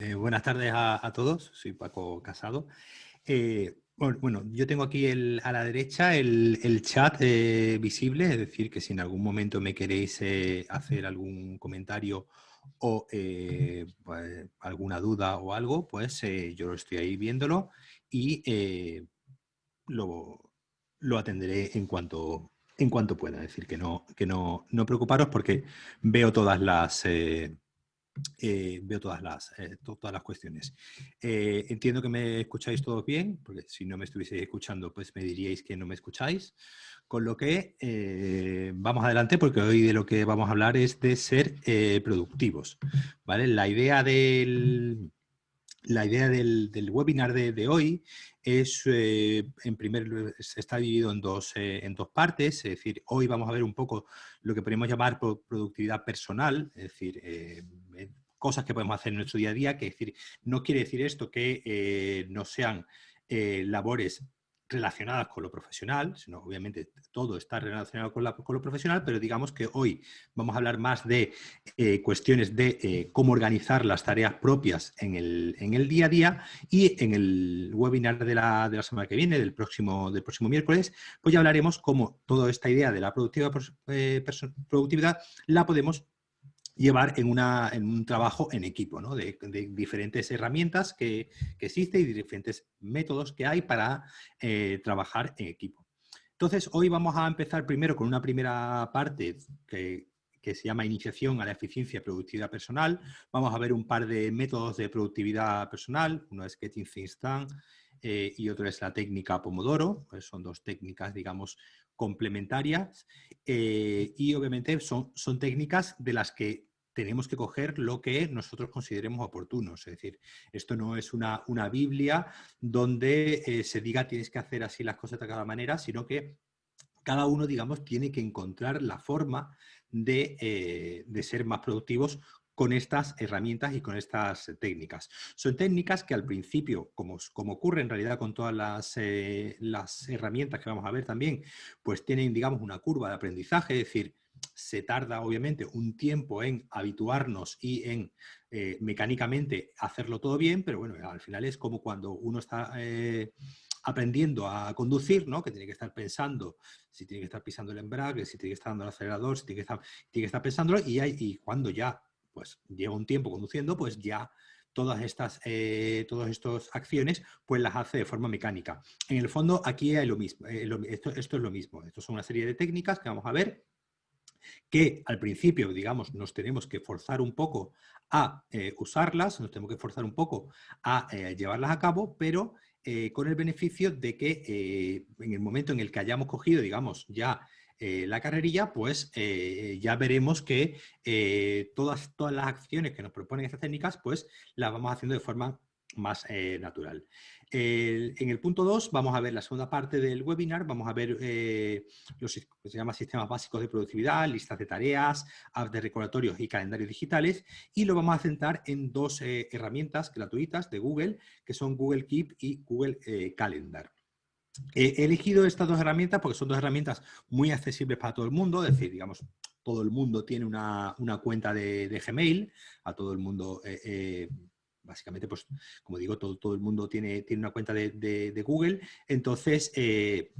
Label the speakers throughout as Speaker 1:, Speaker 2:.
Speaker 1: Eh, buenas tardes a, todos, soy Paco Casado. Eh, bueno, yo tengo aquí a la derecha el, chat eh, visible, es decir, que si en algún momento me queréis hacer algún comentario o pues, alguna duda o algo, pues yo estoy ahí viéndolo y lo, lo, atenderé en cuanto, en cuanto pueda. Es decir, que no, que no, no preocuparos porque veo todas las eh, veo todas las, eh, todas las cuestiones. Eh, entiendo que me escucháis todos bien, porque si no me estuvieseis escuchando, pues me diríais que no me escucháis. Con lo que vamos adelante, porque hoy de lo que vamos a hablar es de ser productivos. ¿vale? La idea del, la idea del, webinar de, hoy es, en primer se está dividido en dos, en dos partes, es decir, hoy vamos a ver un poco lo que podemos llamar productividad personal, es decir, cosas que podemos hacer en nuestro día a día, que decir, no quiere decir esto que eh, no sean eh, labores relacionadas con lo profesional, sino obviamente todo está relacionado con, lo profesional, pero digamos que hoy vamos a hablar más de eh, cuestiones de cómo organizar las tareas propias en el, día a día y en el webinar de la, de la, semana que viene, del próximo, del próximo miércoles, pues ya hablaremos cómo toda esta idea de la productividad, productividad la podemos llevar en, una, en un trabajo en equipo, de, diferentes herramientas que, existen y diferentes métodos que hay para eh, trabajar en equipo. Entonces, hoy vamos a empezar primero con una primera parte que, se llama Iniciación a la Eficiencia y Productividad Personal. Vamos a ver un par de métodos de productividad personal. Uno es Getting Things Done eh, y otro es la técnica Pomodoro. Pues son dos técnicas, digamos, complementarias. Eh, y obviamente son técnicas de las que tenemos que coger lo que nosotros consideremos oportuno. Es decir, esto no es una, una Biblia donde eh, se diga tienes que hacer así las cosas de cada manera, sino que cada uno, digamos, tiene que encontrar la forma de, eh, ser más productivos con estas herramientas y con estas técnicas. Son técnicas que al principio, como, como ocurre en realidad con todas las, eh, las herramientas que vamos a ver también, pues tienen, digamos, una curva de aprendizaje, es decir, se tarda obviamente un tiempo en habituarnos y en eh, mecánicamente hacerlo todo bien, pero bueno, al final es como cuando uno está eh, aprendiendo a conducir, ¿no? que tiene que estar pensando si tiene que estar pisando el embrague, si tiene que estar dando el acelerador, si tiene que estar, tiene que estar pensándolo y, cuando ya pues lleva un tiempo conduciendo, pues ya todas estas, eh, todas estas acciones, pues las hace de forma mecánica. En el fondo, aquí hay lo mismo, esto, esto, es lo mismo. Esto son una serie de técnicas que vamos a ver que al principio, digamos, nos tenemos que forzar un poco a eh, usarlas, nos tenemos que forzar un poco a eh, llevarlas a cabo, pero eh, con el beneficio de que en el momento en el que hayamos cogido, digamos, ya la carrerilla, pues ya veremos que todas, todas las acciones que nos proponen estas técnicas, pues las vamos haciendo de forma más natural en el punto 2 vamos a ver la segunda parte del webinar, vamos a ver eh, los se llama sistemas básicos de productividad, listas de tareas, apps de recordatorios y calendarios digitales y lo vamos a centrar en dos eh, herramientas gratuitas de Google que son Google Keep y Google eh, Calendar. He elegido estas dos herramientas porque son dos herramientas muy accesibles para todo el mundo, es decir, digamos, todo el mundo tiene una, cuenta de, Gmail, a todo el mundo básicamente, pues, como digo, todo, todo el mundo tiene, tiene una cuenta de, Google, entonces eh,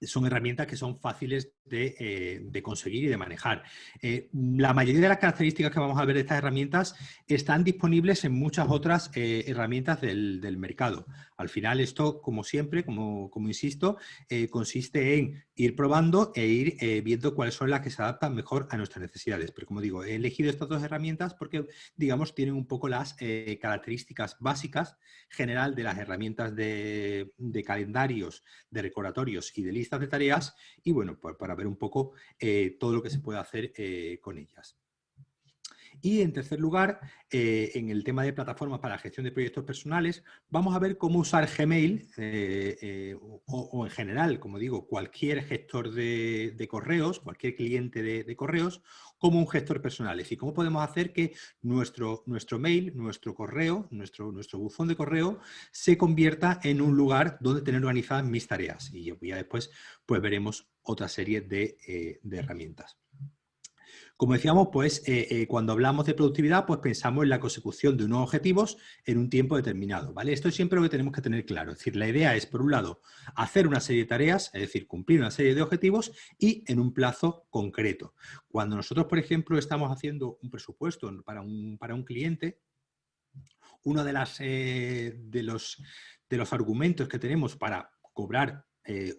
Speaker 1: son herramientas que son fáciles eh, de, conseguir y de manejar. Eh, la mayoría de las características que vamos a ver de estas herramientas están disponibles en muchas otras herramientas del, mercado. Al final esto, como siempre, como, como insisto, consiste en ir probando e ir viendo cuáles son las que se adaptan mejor a nuestras necesidades. Pero como digo, he elegido estas dos herramientas porque, digamos, tienen un poco las características básicas general de las herramientas de, calendarios, de recordatorios y de listas de tareas y, bueno, pues para ver un poco eh, todo lo que se puede hacer eh, con ellas. Y en tercer lugar, eh, en el tema de plataformas para gestión de proyectos personales, vamos a ver cómo usar Gmail o, en general, como digo, cualquier gestor de, correos, cualquier cliente de, correos, como un gestor personal. Es decir, cómo podemos hacer que nuestro, nuestro mail, nuestro correo, nuestro, nuestro buzón de correo se convierta en un lugar donde tener organizadas mis tareas. Y ya después pues veremos otra serie de, eh, herramientas. Como decíamos, pues eh, eh, cuando hablamos de productividad, pues pensamos en la consecución de unos objetivos en un tiempo determinado, ¿vale? Esto es siempre lo que tenemos que tener claro. Es decir, la idea es, por un lado, hacer una serie de tareas, es decir, cumplir una serie de objetivos y en un plazo concreto. Cuando nosotros, por ejemplo, estamos haciendo un presupuesto para un, para un cliente, uno de, las, eh, de, los, de los argumentos que tenemos para cobrar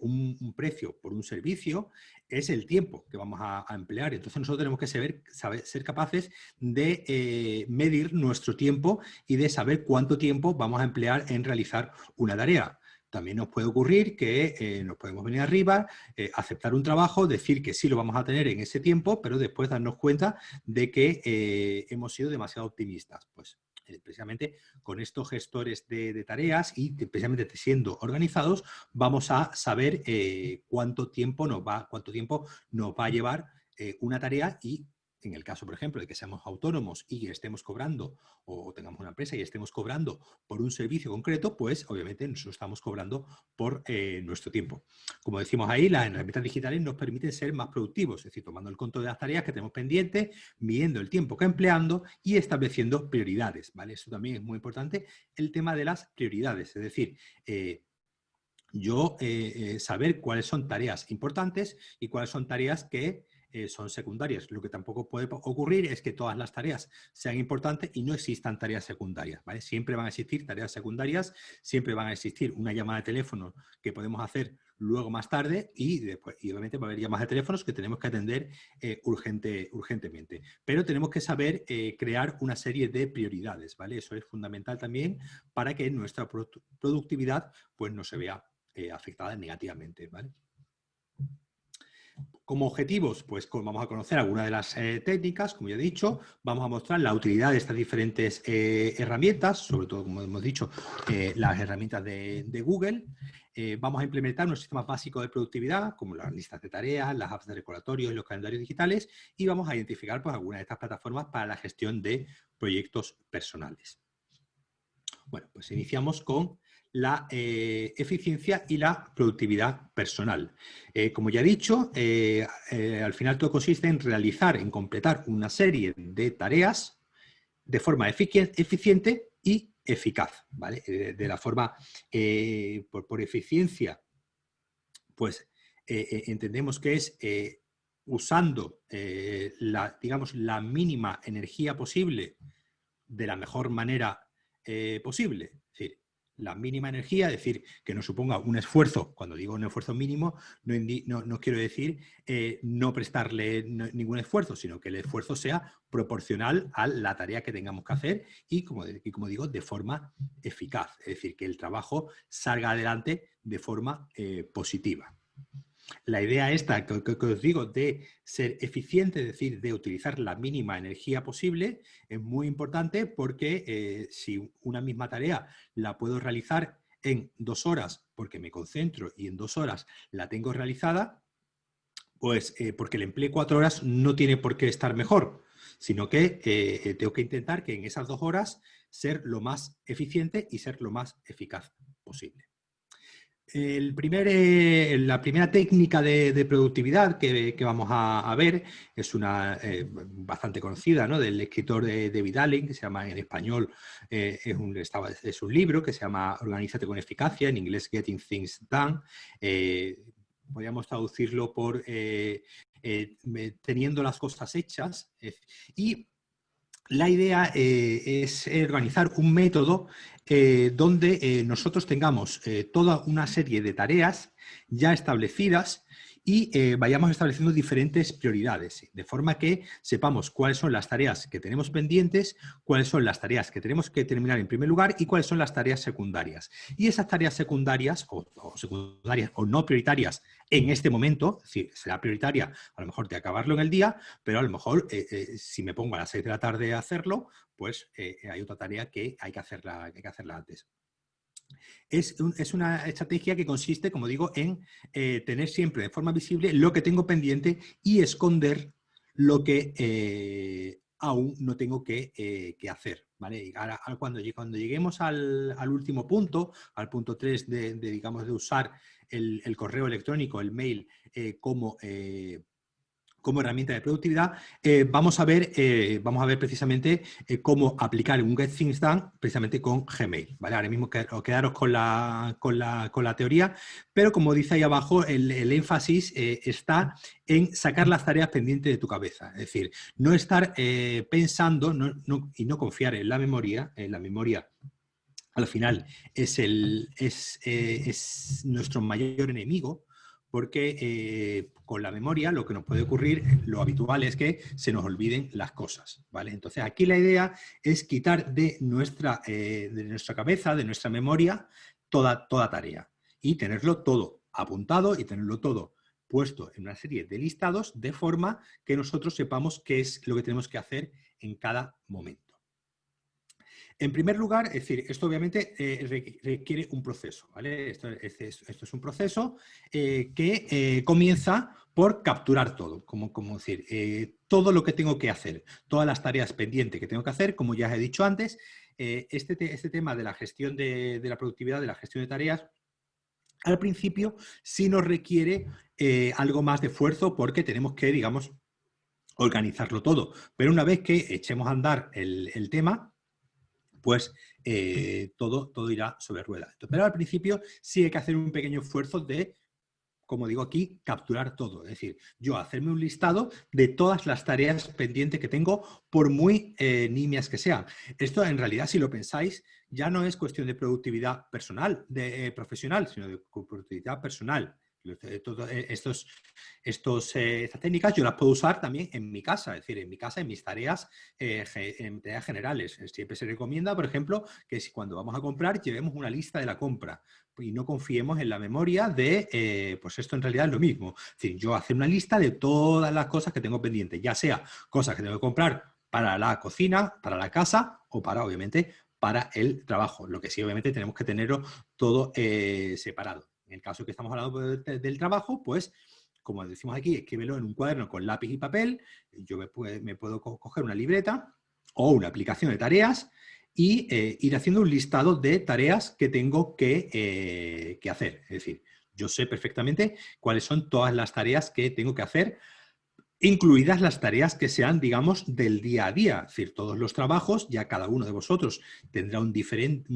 Speaker 1: un, precio por un servicio es el tiempo que vamos a, emplear. Entonces nosotros tenemos que saber, ser capaces de eh, medir nuestro tiempo y de saber cuánto tiempo vamos a emplear en realizar una tarea. También nos puede ocurrir que eh, nos podemos venir arriba, eh, aceptar un trabajo, decir que sí lo vamos a tener en ese tiempo, pero después darnos cuenta de que hemos sido demasiado optimistas. Pues precisamente con estos gestores de, tareas y precisamente siendo organizados, vamos a saber eh, cuánto, tiempo nos va, cuánto tiempo nos va a llevar eh, una tarea y en el caso, por ejemplo, de que seamos autónomos y estemos cobrando, o tengamos una empresa y estemos cobrando por un servicio concreto, pues obviamente nosotros estamos cobrando por eh, nuestro tiempo. Como decimos ahí, las herramientas digitales nos permiten ser más productivos, es decir, tomando el control de las tareas que tenemos pendientes, midiendo el tiempo que empleando y estableciendo prioridades. ¿vale? Eso también es muy importante, el tema de las prioridades, es decir, eh, yo eh, saber cuáles son tareas importantes y cuáles son tareas que eh, son secundarias. Lo que tampoco puede ocurrir es que todas las tareas sean importantes y no existan tareas secundarias. Siempre van a existir tareas secundarias, siempre van a existir una llamada de teléfono que podemos hacer luego más tarde y, después, y obviamente va a haber llamadas de teléfonos que tenemos que atender eh, urgente, urgentemente. Pero tenemos que saber eh, crear una serie de prioridades. ¿vale? Eso es fundamental también para que nuestra productividad pues, no se vea afectada negativamente. ¿vale? Como objetivos, pues vamos a conocer algunas de las eh, técnicas, como ya he dicho, vamos a mostrar la utilidad de estas diferentes eh, herramientas, sobre todo, como hemos dicho, eh, las herramientas de, Google. vamos a implementar unos sistemas básicos de productividad, como las listas de tareas, las apps de recordatorio y los calendarios digitales, y vamos a identificar pues, algunas de estas plataformas para la gestión de proyectos personales. Bueno, pues iniciamos con la eh, eficiencia y la productividad personal. Eh, como ya he dicho, eh, al final todo consiste en realizar, en completar una serie de tareas de forma eficiente y eficaz. ¿vale? de la forma, por, por, eficiencia, pues entendemos que es usando la, digamos, la mínima energía posible de la mejor manera posible la mínima energía, es decir, que no suponga un esfuerzo, cuando digo un esfuerzo mínimo, no, no, quiero decir eh, no prestarle ningún esfuerzo, sino que el esfuerzo sea proporcional a la tarea que tengamos que hacer y, como, como digo, de forma eficaz, es decir, que el trabajo salga adelante de forma eh, positiva. La idea esta que, os digo de ser eficiente, es decir, de utilizar la mínima energía posible, es muy importante porque eh, si una misma tarea la puedo realizar en dos horas porque me concentro y en dos horas la tengo realizada, pues eh, porque le empleé cuatro horas no tiene por qué estar mejor, sino que eh, tengo que intentar que en esas dos horas ser lo más eficiente y ser lo más eficaz posible. Eh, la primera técnica de, productividad que, vamos a, ver es una eh, bastante conocida ¿no? del escritor de David Allen, que se llama en español, eh, es, un, es, un, libro que se llama Organízate con eficacia, en inglés Getting Things Done. podríamos traducirlo por teniendo las cosas hechas. y la idea es organizar un método eh, donde eh, nosotros tengamos eh, toda una serie de tareas ya establecidas y eh, vayamos estableciendo diferentes prioridades, de forma que sepamos cuáles son las tareas que tenemos pendientes, cuáles son las tareas que tenemos que terminar en primer lugar y cuáles son las tareas secundarias. Y esas tareas secundarias o, secundarias o no prioritarias en este momento, será prioritaria a lo mejor de acabarlo en el día, pero a lo mejor eh, eh, si me pongo a las 6 de la tarde a hacerlo, pues hay otra tarea que hay que hacerla, que hay que hacerla antes. Es, una estrategia que consiste, como digo, en eh, tener siempre de forma visible lo que tengo pendiente y esconder lo que eh, aún no tengo que, eh, hacer. ¿vale? Ahora, cuando, cuando, lleguemos al, último punto, al punto 3 de, de usar el, correo electrónico, el mail, como como herramienta de productividad, eh, vamos, a ver, eh, vamos a ver precisamente eh, cómo aplicar un Get Things Done precisamente con Gmail. ¿vale? Ahora mismo quedaros con la, con, la, con la, teoría, pero como dice ahí abajo, el, énfasis está en sacar las tareas pendientes de tu cabeza. Es decir, no estar pensando y no confiar en la memoria, en la memoria al final es, el, es, es nuestro mayor enemigo, porque eh, con la memoria lo que nos puede ocurrir, lo habitual es que se nos olviden las cosas, ¿vale? Entonces aquí la idea es quitar de nuestra, eh, de nuestra cabeza, de nuestra memoria, toda, toda tarea y tenerlo todo apuntado y tenerlo todo puesto en una serie de listados de forma que nosotros sepamos qué es lo que tenemos que hacer en cada momento. En primer lugar, es decir, esto obviamente eh, requiere un proceso, ¿vale? Esto, es, un proceso eh, que eh, comienza por capturar todo, como, decir, todo lo que tengo que hacer, todas las tareas pendientes que tengo que hacer, como ya he dicho antes, este, este, tema de la gestión de, la productividad, de la gestión de tareas, al principio sí nos requiere algo más de esfuerzo porque tenemos que, digamos, organizarlo todo. Pero una vez que echemos a andar el tema, pues eh, todo, todo irá sobre ruedas. Pero al principio sí hay que hacer un pequeño esfuerzo de, como digo aquí, capturar todo. Es decir, yo hacerme un listado de todas las tareas pendientes que tengo, por muy eh, nimias que sean. Esto en realidad, si lo pensáis, ya no es cuestión de productividad personal, de eh, profesional, sino de productividad personal. Eh, estos, eh, estas técnicas yo las puedo usar también en mi casa, es decir, en mi casa, en mis tareas, eh, en tareas generales. Siempre se recomienda, por ejemplo, que si cuando vamos a comprar llevemos una lista de la compra y no confiemos en la memoria de, pues esto en realidad es lo mismo. Es decir, yo hacer una lista de todas las cosas que tengo pendientes, ya sea cosas que tengo que comprar para la cocina, para la casa o para, obviamente, para el trabajo. Lo que sí, obviamente, tenemos que tenerlo todo separado. En el caso que estamos hablando del trabajo, pues, como decimos aquí, escríbelo en un cuaderno con lápiz y papel. Yo me, puedo coger una libreta o una aplicación de tareas y eh, ir haciendo un listado de tareas que tengo eh, que, hacer. Es decir, yo sé perfectamente cuáles son todas las tareas que tengo que hacer incluidas las tareas que sean, digamos, del día a día. Es decir, todos los trabajos, ya cada uno de vosotros tendrá un diferente,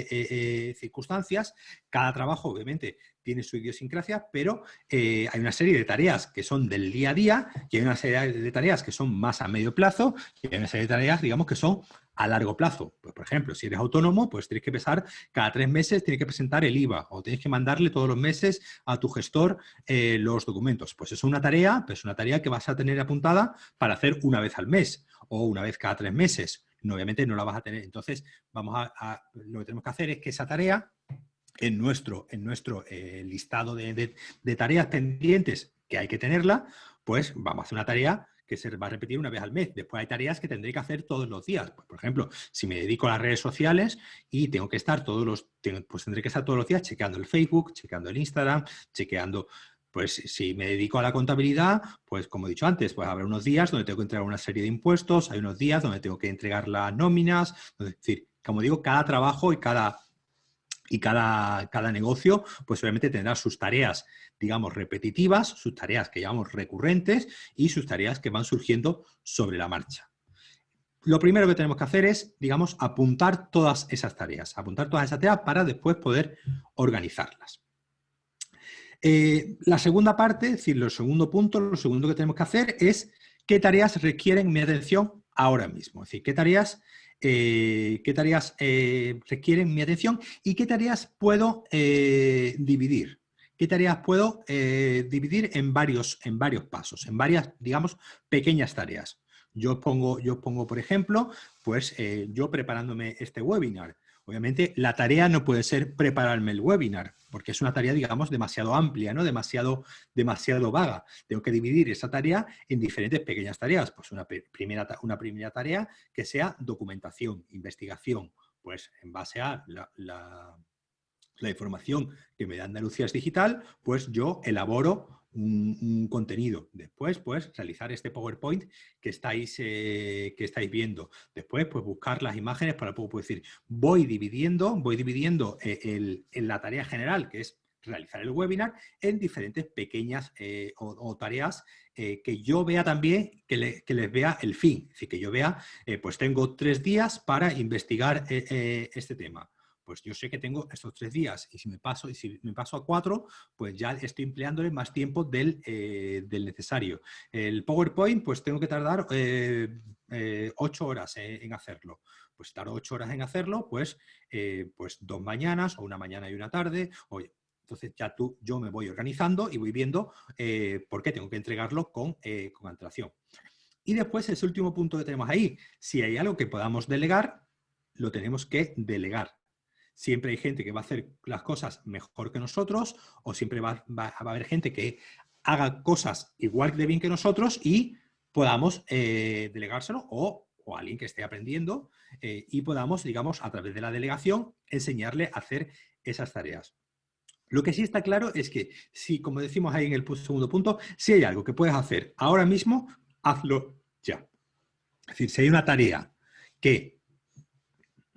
Speaker 1: eh, eh, circunstancias. Cada trabajo, obviamente, tiene su idiosincrasia, pero eh, hay una serie de tareas que son del día a día y hay una serie de tareas que son más a medio plazo y hay una serie de tareas, digamos, que son a largo plazo. Pues, por ejemplo, si eres autónomo, pues tienes que pesar cada tres meses, tienes que presentar el IVA o tienes que mandarle todos los meses a tu gestor eh, los documentos. Pues es una tarea, pues una tarea que vas a tener apuntada para hacer una vez al mes o una vez cada tres meses. obviamente no la vas a tener. Entonces, vamos a, lo que tenemos que hacer es que esa tarea en nuestro, en nuestro eh, listado de, de tareas pendientes que hay que tenerla, pues vamos a hacer una tarea que se va a repetir una vez al mes. Después hay tareas que tendré que hacer todos los días. Pues, por ejemplo, si me dedico a las redes sociales y tengo que estar todos los, pues tendré que estar todos los días chequeando el Facebook, chequeando el Instagram, chequeando pues si me dedico a la contabilidad, pues como he dicho antes, pues habrá unos días donde tengo que entregar una serie de impuestos, hay unos días donde tengo que entregar las nóminas, es decir, como digo, cada trabajo y cada y cada, cada negocio, pues obviamente tendrá sus tareas, digamos, repetitivas, sus tareas que llamamos recurrentes y sus tareas que van surgiendo sobre la marcha. Lo primero que tenemos que hacer es, digamos, apuntar todas esas tareas, apuntar todas esas tareas para después poder organizarlas. Eh, la segunda parte, es decir, el segundo punto, lo segundo que tenemos que hacer es qué tareas requieren mi atención ahora mismo. Es decir, qué tareas eh, qué tareas eh, requieren mi atención y qué tareas puedo eh, dividir. ¿Qué tareas puedo dividir en varios, en varios pasos, en varias, digamos, pequeñas tareas? Yo pongo, yo pongo por ejemplo, pues yo preparándome este webinar. Obviamente la tarea no puede ser prepararme el webinar, porque es una tarea, digamos, demasiado amplia, ¿no? demasiado, demasiado vaga. Tengo que dividir esa tarea en diferentes pequeñas tareas. Pues una primera, una primera tarea que sea documentación, investigación, pues en base a la, la información que me da Andalucía digital, pues yo elaboro un, contenido. Después, pues, realizar este PowerPoint que estáis, eh, que estáis viendo. Después, pues, buscar las imágenes para poder decir, voy dividiendo, voy dividiendo eh, el, en la tarea general, que es realizar el webinar en diferentes pequeñas eh, o, tareas eh, que yo vea también, que, les vea el fin. Es decir, que yo vea, pues tengo tres días para investigar este tema. Pues yo sé que tengo estos tres días y si me paso, y si me paso a cuatro, pues ya estoy empleándole más tiempo del, del necesario. El PowerPoint, pues tengo que tardar ocho horas en hacerlo pues estar ocho horas en hacerlo, pues, pues dos mañanas o una mañana y una tarde, oye, entonces ya tú, yo me voy organizando y voy viendo eh, por qué tengo que entregarlo con, eh, con antelación. Y después, ese último punto que tenemos ahí, si hay algo que podamos delegar, lo tenemos que delegar. Siempre hay gente que va a hacer las cosas mejor que nosotros o siempre va, a haber gente que haga cosas igual de bien que nosotros y podamos eh, delegárselo o, alguien que esté aprendiendo y podamos, digamos, a través de la delegación, enseñarle a hacer esas tareas. Lo que sí está claro es que si, como decimos ahí en el segundo punto, si hay algo que puedes hacer ahora mismo, hazlo ya. Es decir, si hay una tarea que,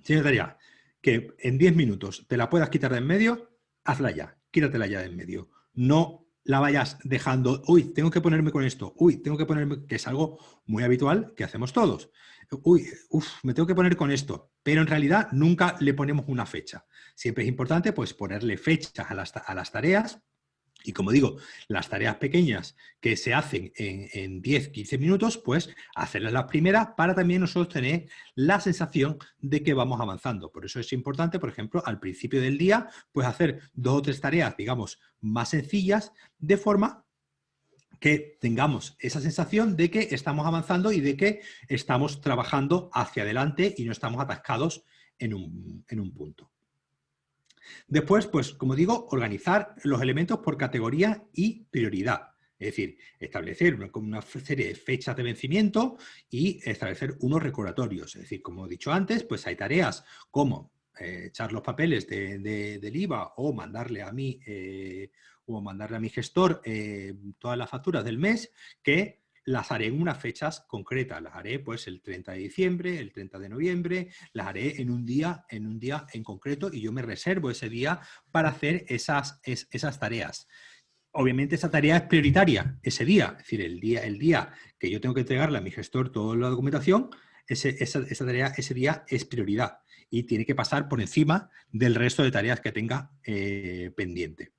Speaker 1: si hay una tarea que en 10 minutos te la puedas quitar de en medio, hazla ya, quítatela ya de en medio. No la vayas dejando, uy, tengo que ponerme con esto, uy, tengo que ponerme, que es algo muy habitual que hacemos todos. Uy, uf, me tengo que poner con esto, pero en realidad nunca le ponemos una fecha. Siempre es importante pues ponerle fechas a las, a las tareas y como digo, las tareas pequeñas que se hacen en, 10, 15 minutos, pues hacerlas las primeras para también nosotros tener la sensación de que vamos avanzando. Por eso es importante, por ejemplo, al principio del día, pues hacer dos o tres tareas, digamos, más sencillas, de forma que tengamos esa sensación de que estamos avanzando y de que estamos trabajando hacia adelante y no estamos atascados en un punto. Después, pues como digo, organizar los elementos por categoría y prioridad. Es decir, establecer una, serie de fechas de vencimiento y establecer unos recordatorios. Es decir, como he dicho antes, pues hay tareas como eh, echar los papeles del IVA o mandarle a mí eh, o mandarle a mi gestor eh, todas las facturas del mes que las haré en unas fechas concretas, las haré pues el 30 de diciembre, el 30 de noviembre, las haré en un día en, un día en concreto y yo me reservo ese día para hacer esas, esas tareas. Obviamente esa tarea es prioritaria ese día, es decir, el día, el día que yo tengo que entregarle a mi gestor toda la documentación, ese, esa, tarea ese día es prioridad y tiene que pasar por encima del resto de tareas que tenga eh, pendiente.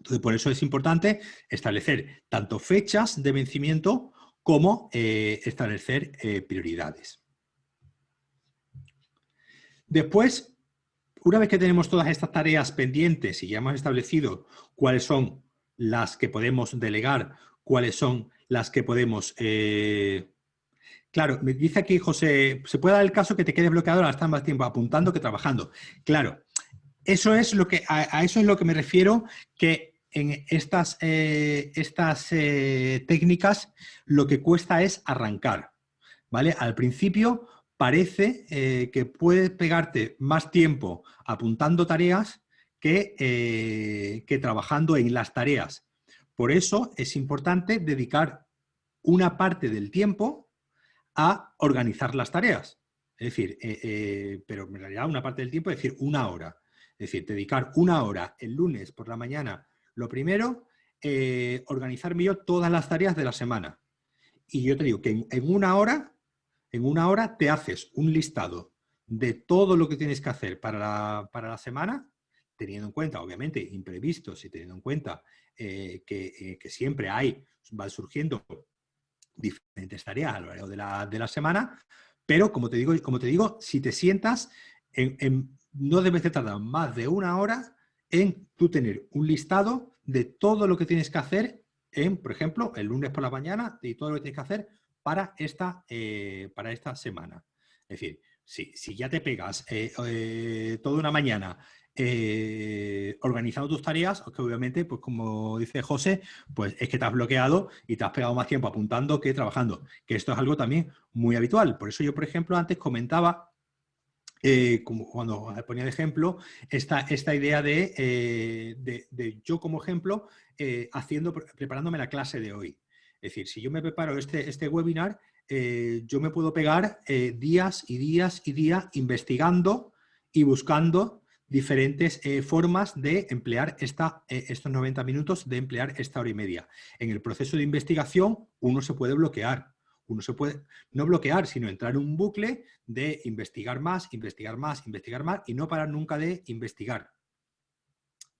Speaker 1: Entonces, por eso es importante establecer tanto fechas de vencimiento como eh, establecer eh, prioridades. Después, una vez que tenemos todas estas tareas pendientes y ya hemos establecido cuáles son las que podemos delegar, cuáles son las que podemos... Eh, claro, me dice aquí José, ¿se puede dar el caso que te quede bloqueado ahora estar más tiempo apuntando que trabajando? Claro, eso es lo que, a, eso es lo que me refiero, que en estas, eh, estas eh, técnicas lo que cuesta es arrancar. ¿vale? Al principio parece eh, que puedes pegarte más tiempo apuntando tareas que, que trabajando en las tareas. Por eso es importante dedicar una parte del tiempo a organizar las tareas. Es decir, pero en realidad una parte del tiempo es decir, una hora. Es decir, dedicar una hora el lunes por la mañana lo primero, eh, organizarme yo todas las tareas de la semana. Y yo te digo que en, una hora, en una hora te haces un listado de todo lo que tienes que hacer para la, semana, teniendo en cuenta, obviamente, imprevistos y teniendo en cuenta eh, eh, que, siempre hay, van surgiendo diferentes tareas a lo largo de la, semana, pero como te digo, como te digo si te sientas, no debes de tardar más de una hora en tú tener un listado de todo lo que tienes que hacer en, por ejemplo, el lunes por la mañana y todo lo que tienes que hacer para esta, eh, para esta semana. Es decir, si, si ya te pegas eh, eh, toda una mañana organizando tus tareas, que obviamente, pues como dice José, pues es que te has bloqueado y te has pegado más tiempo apuntando que trabajando, que esto es algo también muy habitual. Por eso yo, por ejemplo, antes comentaba eh, como cuando ponía de ejemplo, esta, esta idea eh, de, de, yo como ejemplo eh, haciendo, preparándome la clase de hoy. Es decir, si yo me preparo este, este webinar, yo me puedo pegar días y días y días investigando y buscando diferentes formas de emplear esta, estos 90 minutos, de emplear esta hora y media. En el proceso de investigación uno se puede bloquear, uno se puede no bloquear, sino entrar en un bucle de investigar más, investigar más, investigar más y no parar nunca de investigar.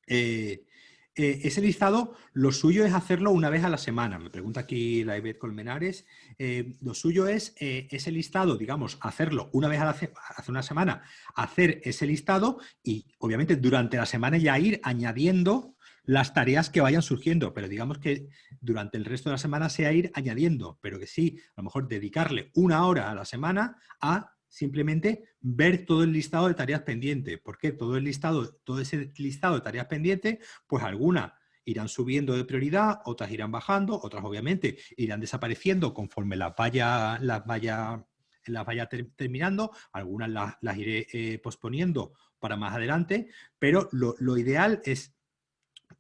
Speaker 1: Eh, eh, ese listado, lo suyo es hacerlo una vez a la semana. Me pregunta aquí la Colmenares. Eh, lo suyo es ese listado, digamos, hacerlo una vez a la hace una semana, hacer ese listado y obviamente durante la semana ya ir añadiendo las tareas que vayan surgiendo, pero digamos que durante el resto de la semana sea ir añadiendo, pero que sí, a lo mejor dedicarle una hora a la semana a simplemente ver todo el listado de tareas pendientes. ¿Por qué? Todo el listado, todo ese listado de tareas pendientes, pues algunas irán subiendo de prioridad, otras irán bajando, otras obviamente irán desapareciendo conforme las vaya, las vaya, las vaya terminando, algunas las, iré eh, posponiendo para más adelante, pero lo, lo ideal es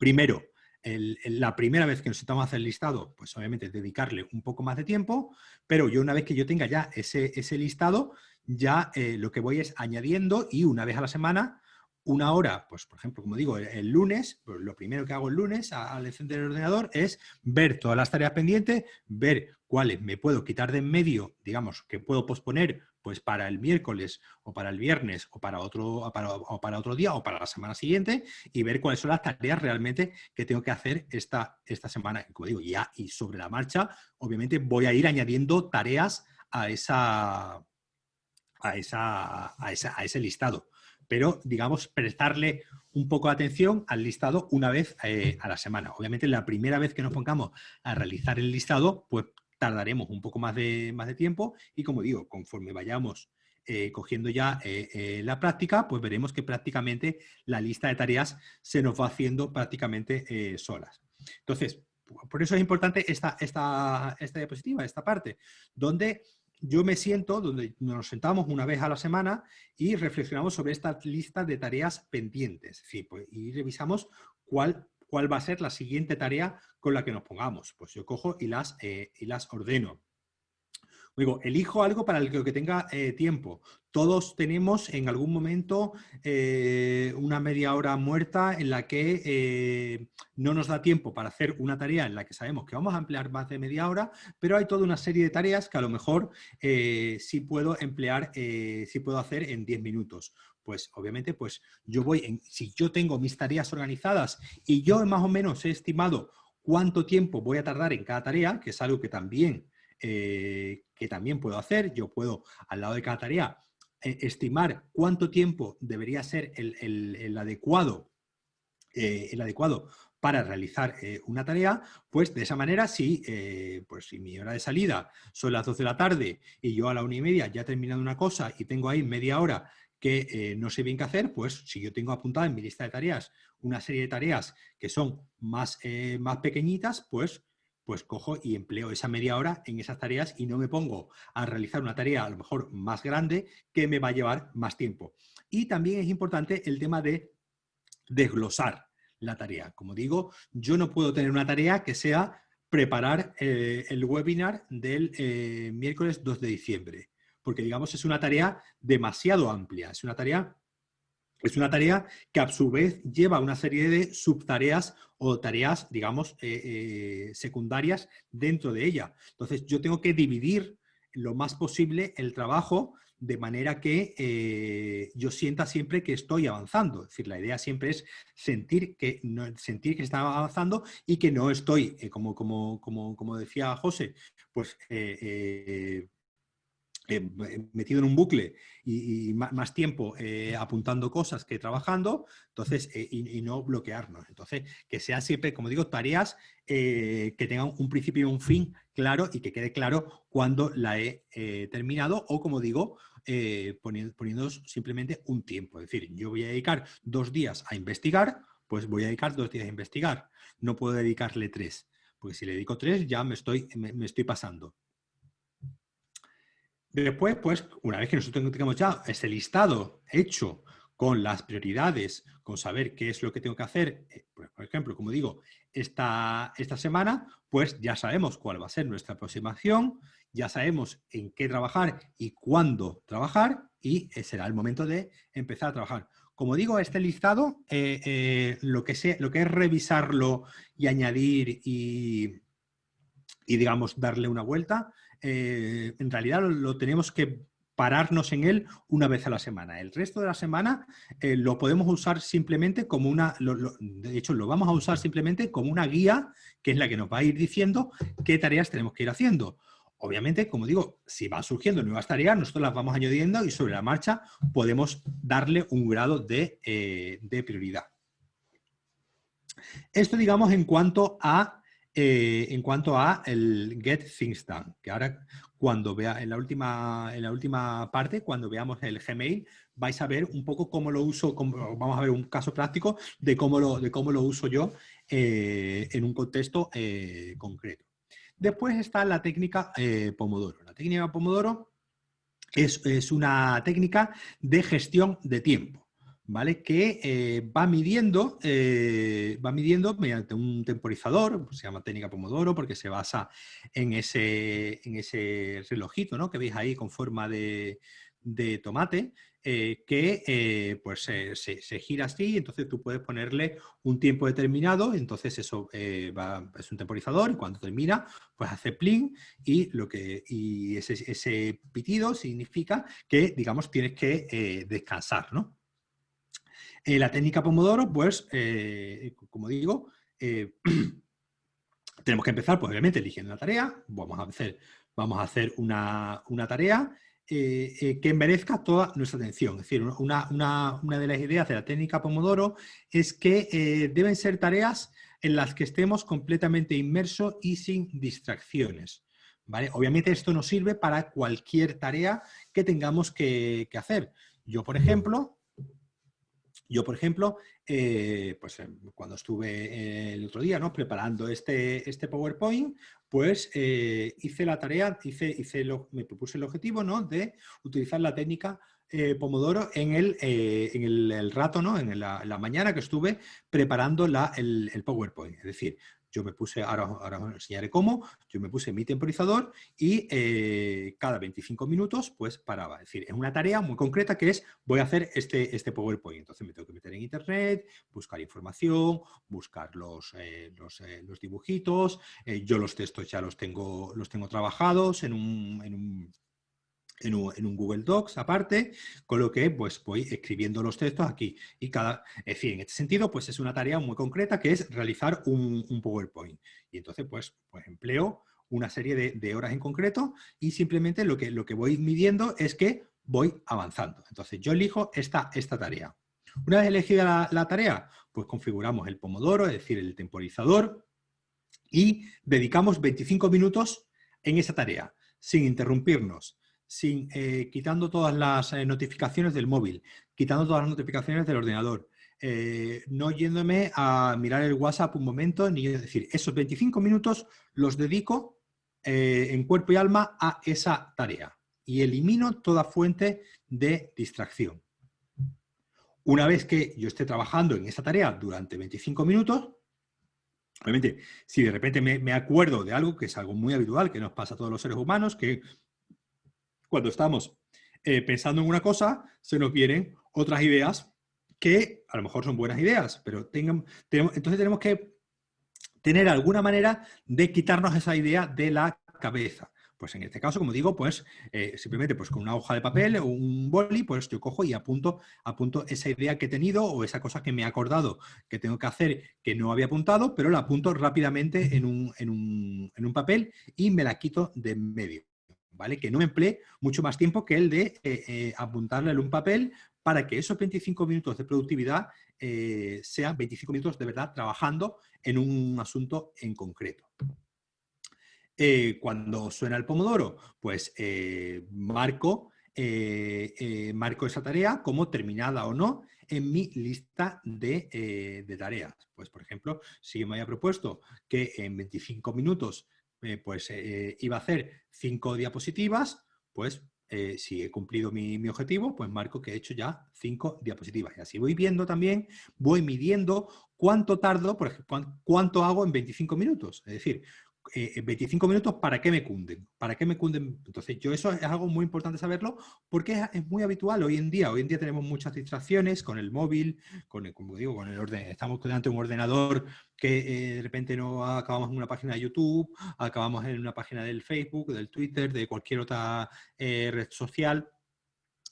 Speaker 1: Primero, la primera vez que nos sentamos a hacer el listado, pues obviamente dedicarle un poco más de tiempo, pero yo una vez que yo tenga ya ese, listado, ya eh, lo que voy es añadiendo y una vez a la semana, una hora, pues por ejemplo, como digo, el, lunes, pues lo primero que hago el lunes al encender el ordenador es ver todas las tareas pendientes, ver cuáles me puedo quitar de en medio, digamos, que puedo posponer pues para el miércoles o para el viernes o para otro, para, o para otro día o para la semana siguiente y ver cuáles son las tareas realmente que tengo que hacer esta, esta semana. Como digo, ya y sobre la marcha, obviamente voy a ir añadiendo tareas a, esa, a, esa, a, ese listado. Pero, digamos, prestarle un poco de atención al listado una vez eh, a la semana. Obviamente, la primera vez que nos pongamos a realizar el listado, pues tardaremos un poco más de, más de tiempo y como digo, conforme vayamos eh, cogiendo ya eh, eh, la práctica, pues veremos que prácticamente la lista de tareas se nos va haciendo prácticamente solas. Entonces, por eso es importante esta, esta, esta diapositiva, esta parte, donde yo me siento, donde nos sentamos una vez a la semana y reflexionamos sobre esta lista de tareas pendientes. Pues, y revisamos cuál cuál va a ser la siguiente tarea con la que nos pongamos. Pues yo cojo y las, eh, y las ordeno. Digo, elijo algo para el que tenga eh, tiempo. Todos tenemos en algún momento eh, una media hora muerta en la que no nos da tiempo para hacer una tarea en la que sabemos que vamos a emplear más de media hora, pero hay toda una serie de tareas que a lo mejor sí puedo emplear, sí puedo hacer en 10 minutos pues obviamente pues yo voy, en, si yo tengo mis tareas organizadas y yo más o menos he estimado cuánto tiempo voy a tardar en cada tarea, que es algo que también, eh, que también puedo hacer, yo puedo al lado de cada tarea eh, estimar cuánto tiempo debería ser el, adecuado, eh, el adecuado para realizar una tarea, pues de esa manera, si, pues si mi hora de salida son las 2 de la tarde y yo a la una y media ya he terminado una cosa y tengo ahí media hora que eh, no sé bien qué hacer, pues si yo tengo apuntada en mi lista de tareas una serie de tareas que son más, eh, más pequeñitas, pues, pues cojo y empleo esa media hora en esas tareas y no me pongo a realizar una tarea a lo mejor más grande que me va a llevar más tiempo. Y también es importante el tema de desglosar la tarea. Como digo, yo no puedo tener una tarea que sea preparar eh, el webinar del miércoles 2 de diciembre porque digamos es una tarea demasiado amplia, es una tarea, es una tarea que a su vez lleva una serie de subtareas o tareas, digamos, eh, eh, secundarias dentro de ella. Entonces yo tengo que dividir lo más posible el trabajo de manera que eh, yo sienta siempre que estoy avanzando. Es decir, la idea siempre es sentir que, sentir que está avanzando y que no estoy, como, como, como, como, decía José, pues metido en un bucle y, más tiempo eh, apuntando cosas que trabajando, entonces, eh, y, no bloquearnos. Entonces, que sean siempre, como digo, tareas que tengan un principio y un fin claro y que quede claro cuando la he terminado o, como digo, poniendo, poniendo simplemente un tiempo. Es decir, yo voy a dedicar dos días a investigar, pues voy a dedicar dos días a investigar. No puedo dedicarle tres, porque si le dedico tres ya me estoy, me estoy pasando. Después, pues, una vez que nosotros tengamos ya ese listado hecho con las prioridades, con saber qué es lo que tengo que hacer, eh, pues, por ejemplo, como digo, esta, esta semana, pues ya sabemos cuál va a ser nuestra aproximación, ya sabemos en qué trabajar y cuándo trabajar y será el momento de empezar a trabajar. Como digo, este listado, lo, que lo que es revisarlo y añadir y, y digamos, darle una vuelta, en realidad lo tenemos que pararnos en él una vez a la semana. El resto de la semana eh, lo podemos usar simplemente como una, de hecho lo vamos a usar simplemente como una guía que es la que nos va a ir diciendo qué tareas tenemos que ir haciendo. Obviamente, como digo, si van surgiendo nuevas tareas, nosotros las vamos añadiendo y sobre la marcha podemos darle un grado de, eh, de prioridad. Esto, digamos, en cuanto a eh, en cuanto a el Get Things Done, que ahora cuando vea en la última, en la última parte, cuando veamos el Gmail, vais a ver un poco cómo lo uso, vamos a ver un caso práctico de cómo lo, de cómo lo uso yo eh, en un contexto eh, concreto. Después está la técnica Pomodoro. La técnica Pomodoro es, es una técnica de gestión de tiempo. ¿Vale? que eh, va, midiendo, eh, va midiendo mediante un temporizador, se llama técnica Pomodoro porque se basa en ese, en ese relojito ¿no? que veis ahí con forma de, tomate, eh, que pues se, gira así, entonces tú puedes ponerle un tiempo determinado, entonces eso va, es un temporizador y cuando termina pues hace pling y, lo que, y ese, ese pitido significa que digamos tienes que descansar, ¿no? Eh, la técnica Pomodoro, pues, eh, como digo, eh, tenemos que empezar, pues obviamente, eligiendo la tarea. Vamos a hacer, vamos a hacer una, tarea que merezca toda nuestra atención. Es decir, una, de las ideas de la técnica Pomodoro es que deben ser tareas en las que estemos completamente inmersos y sin distracciones. ¿vale? Obviamente esto nos sirve para cualquier tarea que tengamos que hacer. Yo, por ejemplo, yo, por ejemplo, eh, pues em, cuando estuve el otro día ¿no? preparando este, este PowerPoint, pues eh, hice la tarea, hice, hice me propuse el objetivo ¿no? de utilizar la técnica eh, Pomodoro en el, en el, rato, ¿no? en la, mañana que estuve preparando la, el, PowerPoint. Es decir, yo me puse, ahora, ahora os enseñaré cómo, yo me puse mi temporizador y eh, cada 25 minutos pues paraba. Es decir, es una tarea muy concreta que es, voy a hacer este, este PowerPoint. Entonces me tengo que meter en internet, buscar información, buscar los, eh, eh, los, dibujitos. yo los textos ya los tengo, los tengo trabajados en un, Google Docs aparte, con lo que pues voy escribiendo los textos aquí. Y cada, en fin, en este sentido, pues es una tarea muy concreta que es realizar un, PowerPoint. Y entonces, pues, pues empleo una serie de, horas en concreto y simplemente lo que, lo que voy midiendo es que voy avanzando. Entonces yo elijo esta, esta tarea. Una vez elegida la, la tarea, pues configuramos el pomodoro, es decir, el temporizador, y dedicamos 25 minutos en esa tarea, sin interrumpirnos, sin, eh, quitando todas las eh, notificaciones del móvil, quitando todas las notificaciones del ordenador, eh, no yéndome a mirar el WhatsApp un momento, ni es decir, esos 25 minutos los dedico en cuerpo y alma a esa tarea y elimino toda fuente de distracción. Una vez que yo esté trabajando en esa tarea durante 25 minutos, obviamente, si de repente me, me acuerdo de algo que es algo muy habitual, que nos pasa a todos los seres humanos, que cuando estamos eh, pensando en una cosa, se nos vienen otras ideas que a lo mejor son buenas ideas, pero tengan, entonces tenemos que tener alguna manera de quitarnos esa idea de la cabeza. Pues en este caso, como digo, pues eh, simplemente pues con una hoja de papel o un boli, pues yo cojo y apunto, apunto esa idea que he tenido o esa cosa que me he acordado que tengo que hacer que no había apuntado, pero la apunto rápidamente en un, en un, en un papel y me la quito de en medio. Que no emplee mucho más tiempo que el de eh, eh, apuntarle en un papel para que esos 25 minutos de productividad eh, sean 25 minutos de verdad trabajando en un asunto en concreto. cuando suena el pomodoro, pues marco, marco esa tarea como terminada o no en mi lista de, tareas. Pues, por ejemplo, si me había propuesto que en 25 minutos eh, pues eh, iba a hacer cinco diapositivas, pues eh, si he cumplido mi, objetivo, pues marco que he hecho ya cinco diapositivas. Y así voy viendo también, voy midiendo cuánto tardo, por ejemplo, cuánto hago en 25 minutos. Es decir, 25 minutos, ¿para qué me cunden? ¿Para qué me cunden? Entonces, yo eso es algo muy importante saberlo porque es, muy habitual hoy en día. Hoy en día tenemos muchas distracciones con el móvil, con el, como digo, con el orden. Estamos delante de un ordenador que de repente no acabamos en una página de YouTube, acabamos en una página del Facebook, del Twitter, de cualquier otra red social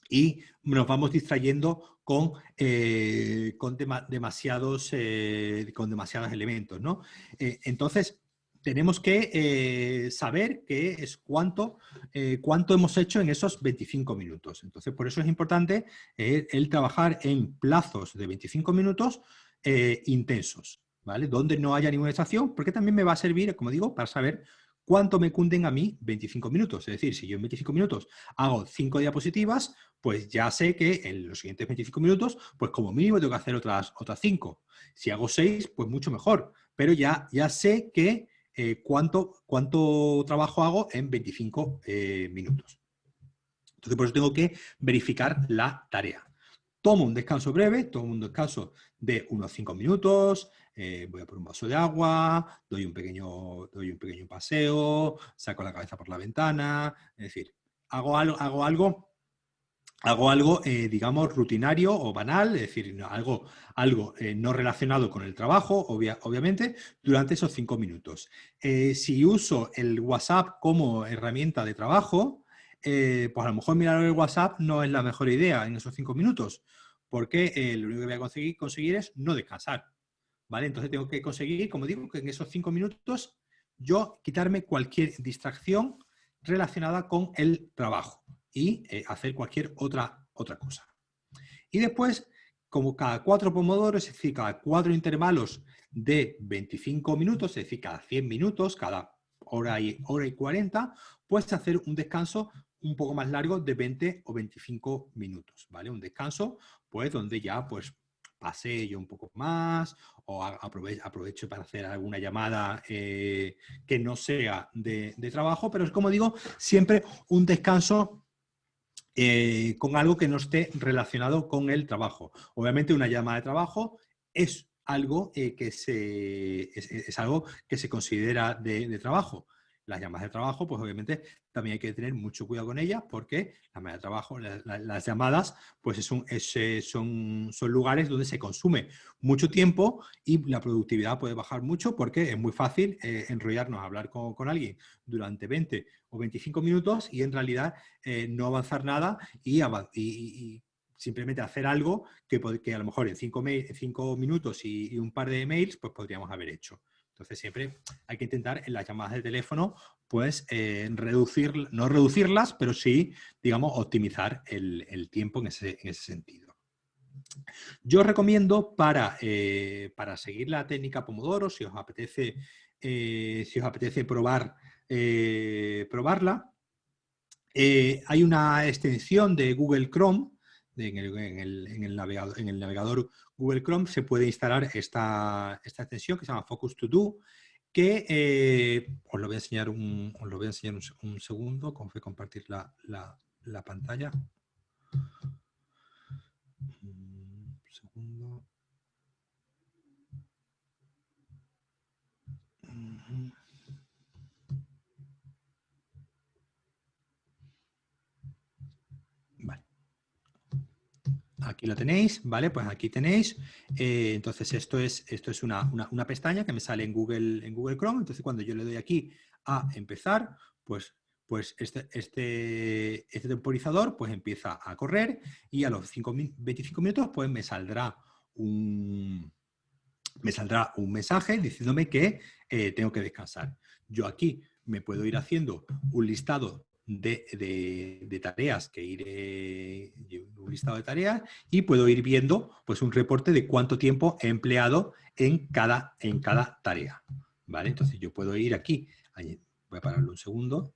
Speaker 1: y nos vamos distrayendo con, eh, con, demasiados, eh, con demasiados elementos. ¿no? Eh, entonces, tenemos que saber qué es cuánto, cuánto hemos hecho en esos 25 minutos. Entonces, por eso es importante el trabajar en plazos de 25 minutos intensos, ¿vale? Donde no haya ninguna estación, porque también me va a servir, como digo, para saber ¿Cuánto me cunden a mí 25 minutos? Es decir, si yo en 25 minutos hago 5 diapositivas, pues ya sé que en los siguientes 25 minutos, pues como mínimo tengo que hacer otras, otras 5. Si hago 6, pues mucho mejor. Pero ya, ya sé que eh, cuánto, cuánto trabajo hago en 25 eh, minutos. Entonces, por eso tengo que verificar la tarea. Tomo un descanso breve, tomo un descanso de unos 5 minutos, eh, voy a por un vaso de agua, doy un, pequeño, doy un pequeño paseo, saco la cabeza por la ventana, es decir, hago algo, hago algo, hago algo eh, digamos, rutinario o banal, es decir, algo, algo eh, no relacionado con el trabajo, obviamente, durante esos cinco minutos. si uso el WhatsApp como herramienta de trabajo, pues a lo mejor mirar el WhatsApp no es la mejor idea en esos cinco minutos, porque lo único que voy a conseguir, conseguir es no descansar. ¿vale? Entonces tengo que conseguir, como digo, que en esos cinco minutos yo quitarme cualquier distracción relacionada con el trabajo y eh, hacer cualquier otra, otra cosa. Y después, como cada cuatro pomodoros, es decir, cada cuatro intervalos de 25 minutos, es decir, cada 100 minutos, cada hora y, hora y 40, puedes hacer un descanso un poco más largo de 20 o 25 minutos, ¿vale? Un descanso, pues, donde ya, pues, pasé yo un poco más o aprovecho, para hacer alguna llamada eh, que no sea de, trabajo, pero es como digo, siempre un descanso eh, con algo que no esté relacionado con el trabajo. Obviamente una llamada de trabajo es algo, eh, que, se, es, algo que se considera de trabajo, las llamadas de trabajo, pues obviamente también hay que tener mucho cuidado con ellas porque las de trabajo, las llamadas, pues son, son, son lugares donde se consume mucho tiempo y la productividad puede bajar mucho porque es muy fácil eh, enrollarnos a hablar con, alguien durante 20 o 25 minutos y en realidad eh, no avanzar nada y, simplemente hacer algo que, que, a lo mejor en 5 cinco, minutos y, un par de emails pues podríamos haber hecho. Entonces siempre hay que intentar en las llamadas de teléfono, pues eh, reducir, no reducirlas, pero sí, digamos, optimizar el, tiempo en ese, sentido. Yo recomiendo para, eh, para seguir la técnica Pomodoro, si os apetece, eh, si os apetece probar, probarla, hay una extensión de Google Chrome en el, navegador, Google Chrome se puede instalar esta, extensión que se llama Focus To Do, que eh, os lo voy a enseñar un, lo voy a enseñar un, segundo, como fue compartir la, la pantalla. Un segundo. Aquí lo tenéis, ¿vale? Pues aquí tenéis. Eh, entonces, esto es, esto es una, pestaña que me sale en Google, en Google Chrome. Entonces, cuando yo le doy aquí a empezar, pues, pues este, este, este temporizador pues empieza a correr y a los 25 minutos pues me saldrá un, me saldrá un mensaje diciéndome que eh, tengo que descansar. Yo aquí me puedo ir haciendo un listado de, tareas que iré, un listado de tareas y puedo ir viendo pues un reporte de cuánto tiempo he empleado en cada, en cada tarea. ¿Vale? Entonces yo puedo ir aquí, voy a pararlo un segundo,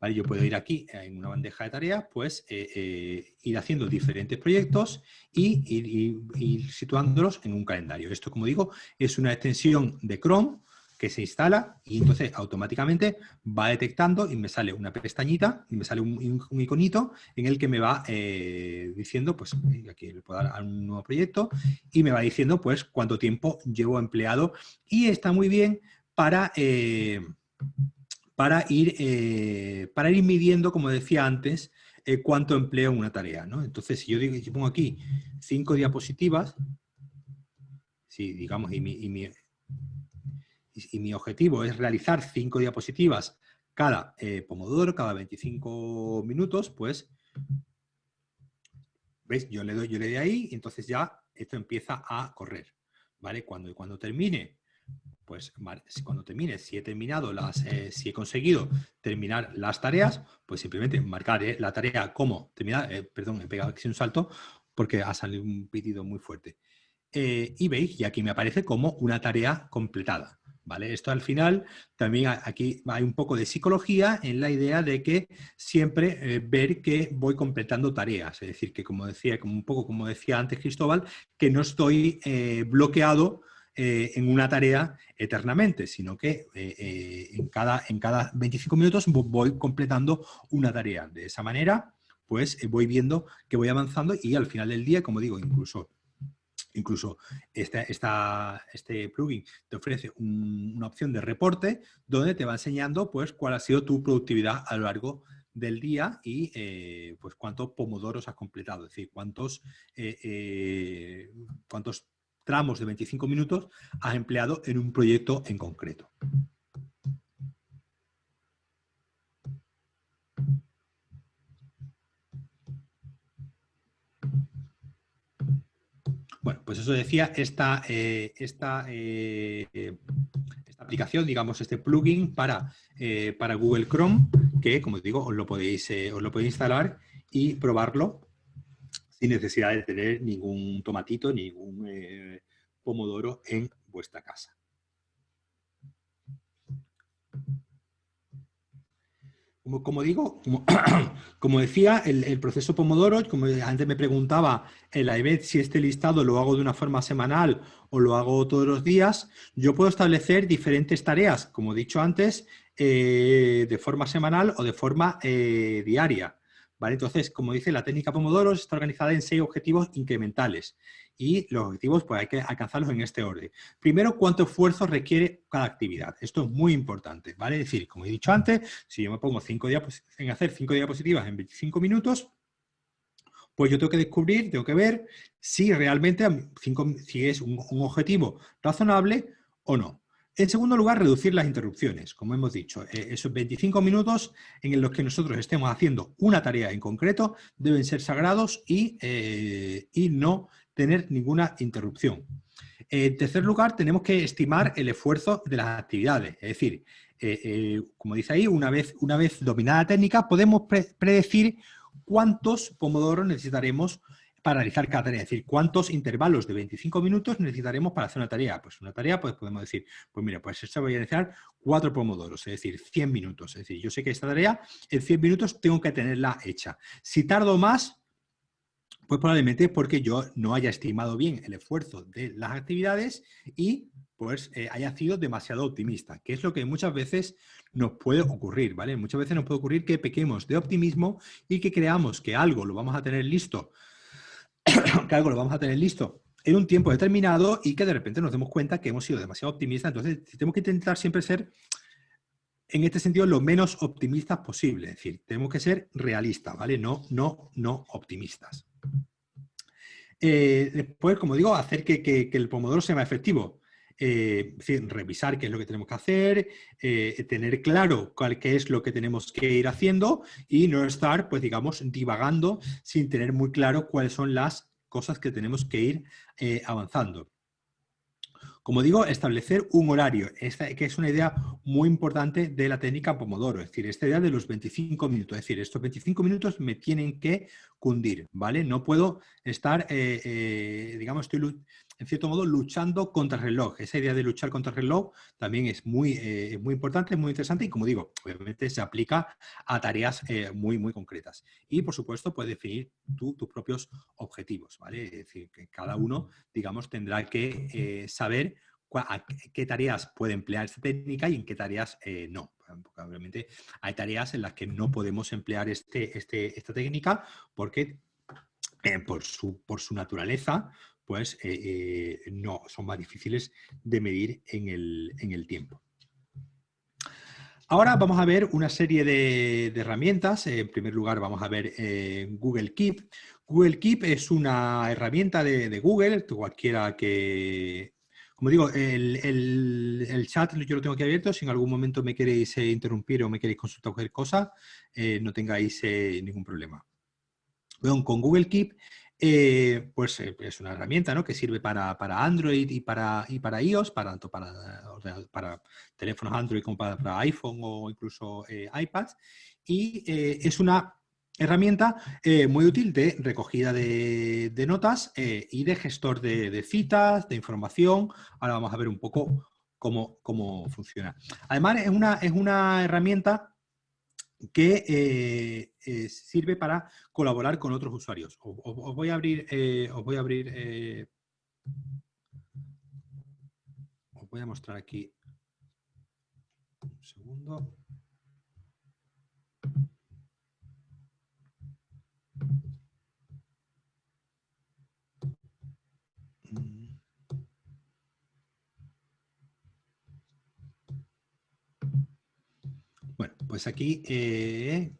Speaker 1: ¿Vale? Yo puedo ir aquí en una bandeja de tareas, pues eh, eh, ir haciendo diferentes proyectos y ir, situándolos en un calendario. Esto, como digo, es una extensión de Chrome que se instala y entonces automáticamente va detectando y me sale una pestañita y me sale un, iconito en el que me va eh, diciendo, pues aquí le puedo dar a un nuevo proyecto y me va diciendo pues cuánto tiempo llevo empleado y está muy bien para, para, ir, para ir midiendo, como decía antes, cuánto empleo en una tarea. ¿no? Entonces, si yo, digo, yo pongo aquí cinco diapositivas, si digamos, y mi, y mi, y mi objetivo es realizar cinco diapositivas cada eh, pomodoro, cada 25 minutos, pues, ¿veis? Yo le doy, yo le doy ahí y entonces ya esto empieza a correr, ¿vale? Cuando, cuando termine, pues cuando termine, si he terminado las, eh, si he conseguido terminar las tareas, pues simplemente marcar la tarea como terminar, eh, perdón, he pegado aquí un salto porque ha salido un pitido muy fuerte. y veis, y aquí me aparece como una tarea completada. ¿Vale? Esto al final también aquí hay un poco de psicología en la idea de que siempre eh, ver que voy completando tareas, es decir, que como decía, como un poco como decía antes Cristóbal, que no estoy eh, bloqueado eh, en una tarea eternamente, sino que en, cada, en cada 25 minutos voy completando una tarea. De esa manera, pues voy viendo que voy avanzando y al final del día, como digo, incluso Incluso este, plugin te ofrece una opción de reporte donde te va enseñando pues, cuál ha sido tu productividad a lo largo del día y eh, pues cuántos pomodoros has completado, es decir, cuántos, eh, eh, cuántos tramos de 25 minutos has empleado en un proyecto en concreto. Bueno, pues eso decía, esta, eh, esta, eh, esta, aplicación, digamos, este plugin para, eh, para Google Chrome, que, como digo, os lo, podéis, os lo podéis instalar y probarlo sin necesidad de tener ningún tomatito, ningún pomodoro en vuestra casa. Como, digo, como, decía, el, proceso Pomodoro, como antes me preguntaba en la EBET si este listado lo hago de una forma semanal o lo hago todos los días, yo puedo establecer diferentes tareas, como he dicho antes, eh, de forma semanal o de forma eh, diaria. ¿Vale? Entonces, como dice, la técnica Pomodoro está organizada en seis objetivos incrementales y los objetivos pues hay que alcanzarlos en este orden. Primero, cuánto esfuerzo requiere cada actividad. Esto es muy importante, ¿vale? Es decir, como he dicho antes, si yo me pongo cinco en hacer cinco diapositivas en 25 minutos, pues yo tengo que descubrir, tengo que ver si realmente si es un, objetivo razonable o no. En segundo lugar, reducir las interrupciones, como hemos dicho. Eh, esos 25 minutos en los que nosotros estemos haciendo una tarea en concreto deben ser sagrados y, eh, y no tener ninguna interrupción. En tercer lugar, tenemos que estimar el esfuerzo de las actividades. Es decir, eh, como dice ahí, una vez, una vez dominada la técnica, podemos predecir cuántos pomodoros necesitaremos para realizar cada tarea. Es decir, cuántos intervalos de 25 minutos necesitaremos para hacer una tarea. Pues una tarea, pues podemos decir, pues mira, pues esta voy a necesitar cuatro pomodoros, es decir, 100 minutos. Es decir, yo sé que esta tarea en 100 minutos tengo que tenerla hecha. Si tardo más, pues probablemente porque yo no haya estimado bien el esfuerzo de las actividades y pues eh, haya sido demasiado optimista, que es lo que muchas veces nos puede ocurrir, ¿vale? Muchas veces nos puede ocurrir que pequemos de optimismo y que creamos que algo lo vamos a tener listo, que algo lo vamos a tener listo en un tiempo determinado y que de repente nos demos cuenta que hemos sido demasiado optimistas. Entonces, tenemos que intentar siempre ser, en este sentido, lo menos optimistas posible. Es decir, tenemos que ser realistas, ¿vale? No, no, no optimistas. Eh, después, como digo, hacer que, el pomodoro sea más efectivo. Eh, revisar qué es lo que tenemos que hacer, eh, tener claro cuál, qué es lo que tenemos que ir haciendo y no estar, pues digamos, divagando sin tener muy claro cuáles son las cosas que tenemos que ir avanzando. Como digo, establecer un horario, que es una idea muy importante de la técnica Pomodoro, es decir, esta idea de los 25 minutos, es decir, estos 25 minutos me tienen que cundir, ¿vale? No puedo estar, eh, eh, digamos, estoy en cierto modo luchando contra el reloj. Esa idea de luchar contra el reloj también es muy, eh, muy importante, muy interesante y como digo, obviamente se aplica a tareas muy, muy concretas. Y por supuesto puedes definir tus propios objetivos, ¿vale? Es decir, que cada uno, digamos, tendrá que saber qué tareas puede emplear esta técnica y en qué tareas no. obviamente hay tareas en las que no podemos emplear este, este, esta técnica porque eh, por, su, por su naturaleza pues no, son más difíciles de medir en el, tiempo. Ahora vamos a ver una serie de, herramientas. En primer lugar vamos a ver eh, Google Keep. Google Keep es una herramienta de, Google, cualquiera que... Como digo, el, chat yo lo tengo aquí abierto. Si en algún momento me queréis interrumpir o me queréis consultar cualquier cosa, no tengáis ningún problema. Bueno, con Google Keep eh, pues eh, es una herramienta ¿no? que sirve para, Android y para, y para iOS, para, tanto para, para teléfonos Android como para, iPhone o incluso eh, iPads. Y es una herramienta muy útil de recogida de, notas y de gestor de, citas, de información. Ahora vamos a ver un poco cómo, cómo funciona. Además, es una, es una herramienta que eh, eh, sirve para colaborar con otros usuarios. Os, voy a abrir, eh, os voy a abrir, os voy a mostrar aquí un segundo. Bueno, pues aquí eh,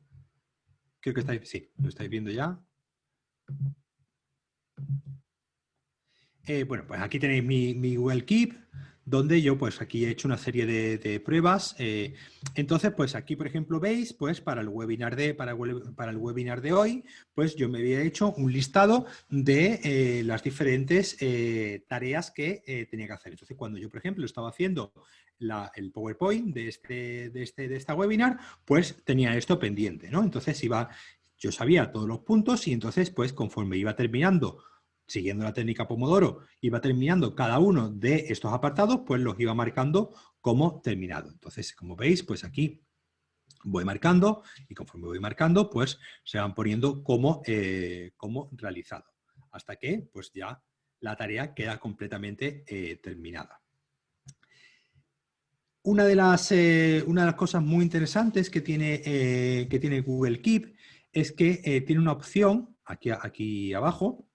Speaker 1: creo que estáis, sí, lo estáis viendo ya. Eh, bueno, pues aquí tenéis mi, mi Google Keep donde yo pues aquí he hecho una serie de, pruebas. Eh, entonces, pues aquí, por ejemplo, veis, pues para el webinar de, para, el webinar de hoy, pues yo me había hecho un listado de las diferentes tareas que tenía que hacer. Entonces, cuando yo, por ejemplo, estaba haciendo el PowerPoint de, este, de, este, de esta webinar, pues tenía esto pendiente, ¿no? Entonces iba, yo sabía todos los puntos y entonces, pues conforme iba terminando siguiendo la técnica Pomodoro, iba terminando cada uno de estos apartados, pues los iba marcando como terminado. Entonces, como veis, pues aquí voy marcando y conforme voy marcando, pues se van poniendo como, eh, como realizado. Hasta que, pues ya la tarea queda completamente eh, terminada. Una de, las, eh, una de las cosas muy interesantes que tiene, que tiene Google Keep es que tiene una opción aquí, aquí abajo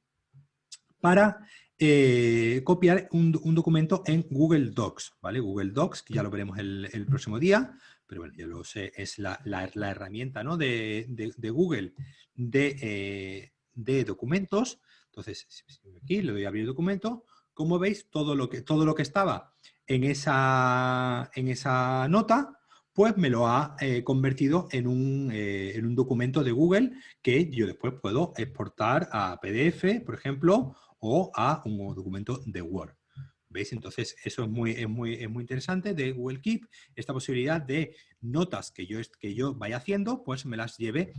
Speaker 1: para eh, copiar un, documento en Google Docs, ¿vale? Google Docs, que ya lo veremos el, próximo día, pero bueno, ya lo sé, es la, herramienta ¿no? de, Google eh, de, documentos. Entonces, aquí le doy a abrir documento. Como veis, todo lo que, todo lo que estaba en esa, en esa nota, pues me lo ha eh, convertido en un, en un documento de Google que yo después puedo exportar a PDF, por ejemplo, o a un documento de Word. ¿Veis? Entonces, eso es muy, es muy, es muy interesante de Google Keep, esta posibilidad de notas que yo, que yo vaya haciendo, pues me las lleve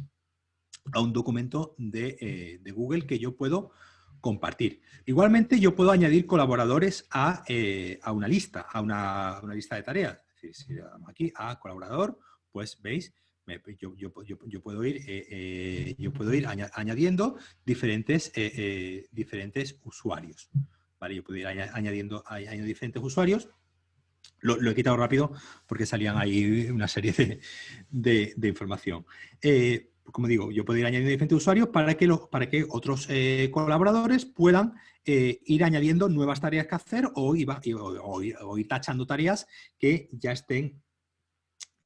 Speaker 1: a un documento de, eh, de Google que yo puedo compartir. Igualmente, yo puedo añadir colaboradores a, eh, a una lista, a una, una, lista de tareas. Es decir, si aquí a colaborador, pues veis yo, yo, yo, puedo ir, eh, eh, yo puedo ir añadiendo diferentes, diferentes usuarios. ¿vale? Yo puedo ir añadiendo, añadiendo diferentes usuarios. Lo, he quitado rápido porque salían ahí una serie de, de, información. Como digo, yo puedo ir añadiendo diferentes usuarios para que, para que otros colaboradores puedan ir añadiendo nuevas tareas que hacer o, ir tachando tareas que ya estén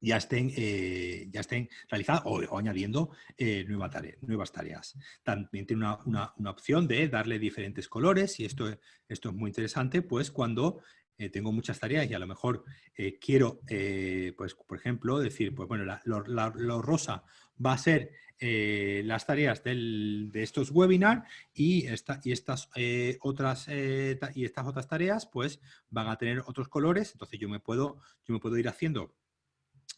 Speaker 1: ya estén, eh, ya estén realizadas o, añadiendo eh, nuevas tareas. También tiene una, opción de darle diferentes colores y esto, esto es muy interesante, pues cuando eh, tengo muchas tareas y a lo mejor quiero, pues por ejemplo, decir, pues bueno, lo, rosa va a ser las tareas de estos webinars y, esta, y, estas, otras, y estas otras tareas pues van a tener otros colores, entonces yo me puedo, yo me puedo ir haciendo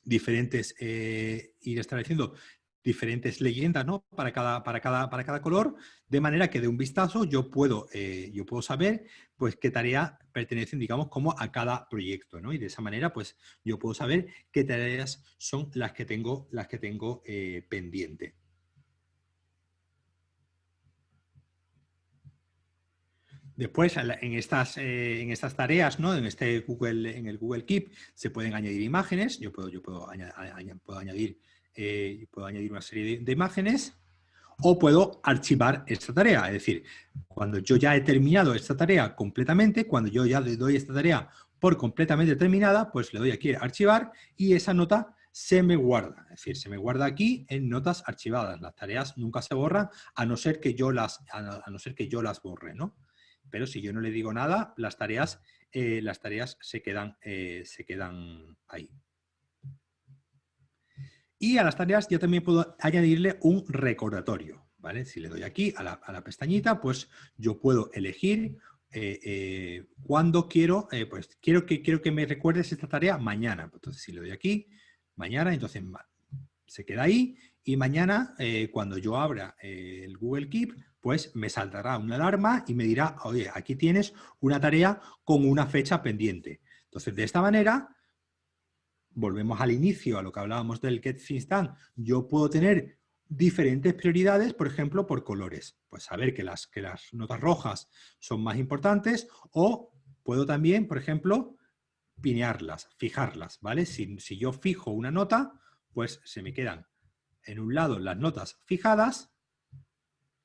Speaker 1: diferentes, eh, ir estableciendo diferentes leyendas ¿no? para, cada, para, cada, para cada color, de manera que de un vistazo yo puedo, eh, yo puedo saber pues, qué tarea pertenecen, digamos, como a cada proyecto. ¿no? Y de esa manera pues, yo puedo saber qué tareas son las que tengo, las que tengo eh, pendiente. Después, en estas, eh, en estas tareas, ¿no? en, este Google, en el Google Keep, se pueden añadir imágenes. Yo puedo, yo puedo, puedo añadir, eh, puedo añadir una serie de, imágenes o puedo archivar esta tarea. Es decir, cuando yo ya he terminado esta tarea completamente, cuando yo ya le doy esta tarea por completamente terminada, pues le doy aquí archivar y esa nota se me guarda. Es decir, se me guarda aquí en notas archivadas. Las tareas nunca se borran a no ser que yo las, a no ser que yo las borre, ¿no? Pero si yo no le digo nada, las tareas, eh, las tareas se, quedan, eh, se quedan ahí. Y a las tareas yo también puedo añadirle un recordatorio. ¿vale? Si le doy aquí a la, pestañita, pues yo puedo elegir eh, cuándo quiero, pues quiero que, quiero que me recuerdes esta tarea mañana. Entonces si le doy aquí, mañana, entonces se queda ahí y mañana cuando yo abra el Google Keep, pues me saltará una alarma y me dirá, oye, aquí tienes una tarea con una fecha pendiente. Entonces, de esta manera, volvemos al inicio, a lo que hablábamos del Get Things yo puedo tener diferentes prioridades, por ejemplo, por colores. Pues saber que las, que las notas rojas son más importantes o puedo también, por ejemplo, pinearlas, fijarlas, ¿vale? Si, si yo fijo una nota, pues se me quedan en un lado las notas fijadas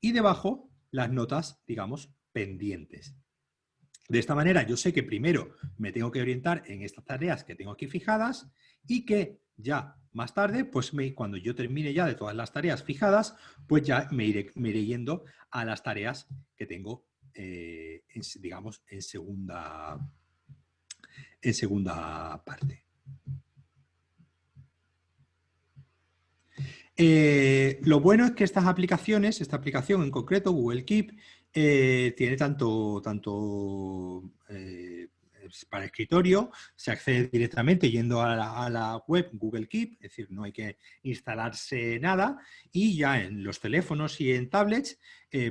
Speaker 1: y debajo las notas, digamos, pendientes. De esta manera yo sé que primero me tengo que orientar en estas tareas que tengo aquí fijadas y que ya más tarde, pues cuando yo termine ya de todas las tareas fijadas, pues ya me iré, yendo a las tareas que tengo, eh, digamos, en segunda, en segunda parte. Eh, lo bueno es que estas aplicaciones, esta aplicación en concreto, Google Keep, eh, tiene tanto, tanto eh, para escritorio, se accede directamente yendo a la, web Google Keep, es decir, no hay que instalarse nada, y ya en los teléfonos y en tablets,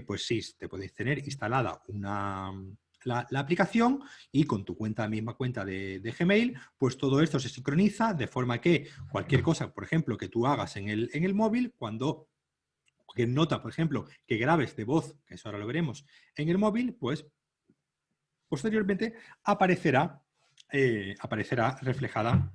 Speaker 1: pues sí, te podéis tener instalada una, la, aplicación y con tu cuenta, misma cuenta de, Gmail, pues todo esto se sincroniza de forma que cualquier cosa, por ejemplo, que tú hagas en el, en el móvil, cuando que nota, por ejemplo, que grabes de voz, que eso ahora lo veremos, en el móvil, pues posteriormente aparecerá, eh, aparecerá reflejada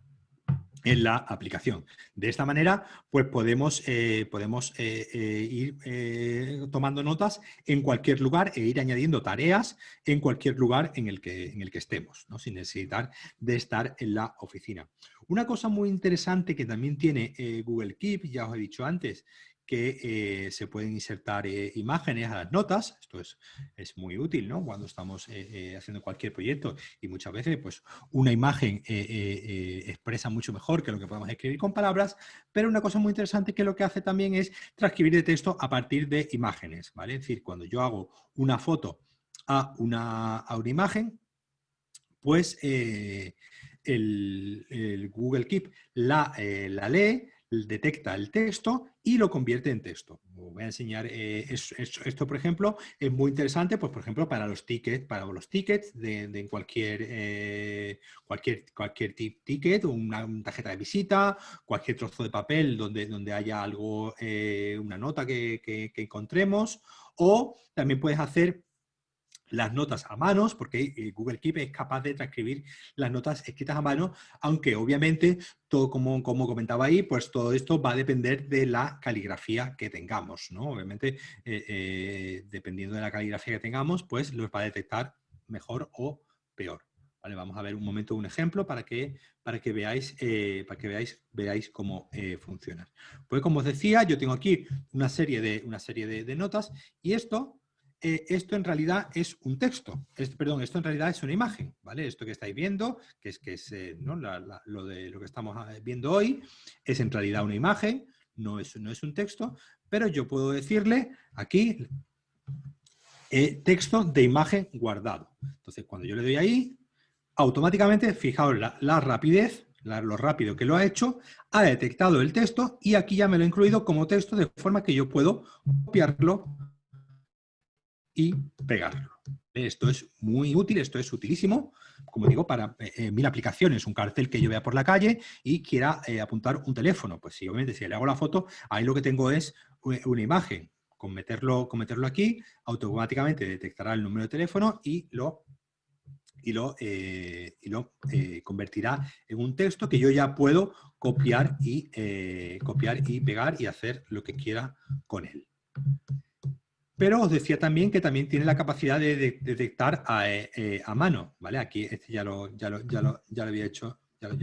Speaker 1: en la aplicación. De esta manera, pues podemos, eh, podemos eh, ir tomando notas en cualquier lugar e ir añadiendo tareas en cualquier lugar en el que, en el que estemos, ¿no? sin necesitar de estar en la oficina. Una cosa muy interesante que también tiene Google Keep, ya os he dicho antes, que eh, se pueden insertar eh, imágenes a las notas. Esto es, es muy útil ¿no? cuando estamos eh, haciendo cualquier proyecto y muchas veces pues, una imagen expresa mucho mejor que lo que podemos escribir con palabras, pero una cosa muy interesante que lo que hace también es transcribir de texto a partir de imágenes. ¿vale? Es decir, cuando yo hago una foto a una, a una imagen, pues el, el, Google Keep la, la lee, detecta el texto y lo convierte en texto. voy a enseñar eh, esto, por ejemplo, es muy interesante, pues por ejemplo, para los tickets, para los tickets de, cualquier, eh, cualquier, cualquier ticket, una, tarjeta de visita, cualquier trozo de papel donde, donde haya algo, eh, una nota que, que encontremos, o también puedes hacer las notas a manos, porque eh, Google Keep es capaz de transcribir las notas escritas a mano, aunque obviamente, todo como, como comentaba ahí, pues todo esto va a depender de la caligrafía que tengamos, ¿no? Obviamente, eh, eh, dependiendo de la caligrafía que tengamos, pues los va a detectar mejor o peor. Vale, vamos a ver un momento un ejemplo para que, para que veáis, para que veáis, veáis cómo funciona. Pues como os decía, yo tengo aquí una serie de, una serie de notas y esto eh, esto en realidad es un texto, perdón, esto en realidad es una imagen, ¿vale? Esto que estáis viendo, que es, que es eh, lo de lo que estamos eh, viendo hoy, es en realidad una imagen, no es, no es un texto, pero yo puedo decirle aquí texto de imagen guardado. Entonces, cuando yo le doy ahí, automáticamente, fijaos la, rapidez, lo rápido que lo ha hecho, ha detectado el texto y aquí ya me lo he incluido como texto de forma que yo puedo copiarlo y pegarlo. Esto es muy útil, esto es utilísimo, como digo, para eh, eh, mil aplicaciones. Un cartel que yo vea por la calle y quiera eh, apuntar un teléfono. Pues sí, obviamente, si le hago la foto, ahí lo que tengo es una imagen. Con meterlo, con meterlo aquí, automáticamente detectará el número de teléfono y lo, y lo, y lo convertirá en un texto que yo ya puedo copiar y, copiar y pegar y hacer lo que quiera con él. Pero os decía también que también tiene la capacidad de, detectar eh, eh, a, mano, ¿vale? Aquí este ya lo, ya lo, ya lo, ya lo había hecho, ya lo,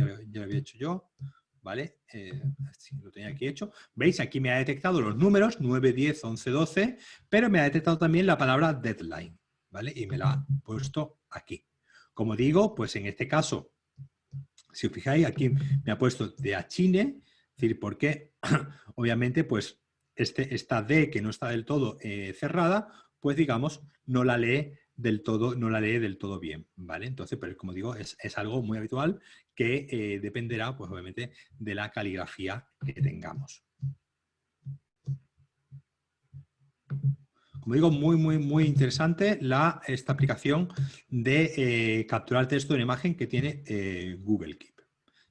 Speaker 1: había hecho yo, ¿vale? Eh, lo tenía aquí hecho. ¿Veis? Aquí me ha detectado los números 9, 10, 11, 12, pero me ha detectado también la palabra deadline, ¿vale? Y me la ha puesto aquí. Como digo, pues en este caso, si os fijáis, aquí me ha puesto de Achine, es decir, porque obviamente pues este, esta D que no está del todo eh, cerrada, pues digamos, no la lee del todo, no la lee del todo bien, ¿vale? Entonces, pero como digo, es, algo muy habitual que eh, dependerá, pues obviamente, de la caligrafía que tengamos. Como digo, muy, muy, muy interesante la, esta aplicación de eh, capturar texto en imagen que tiene Google Keep.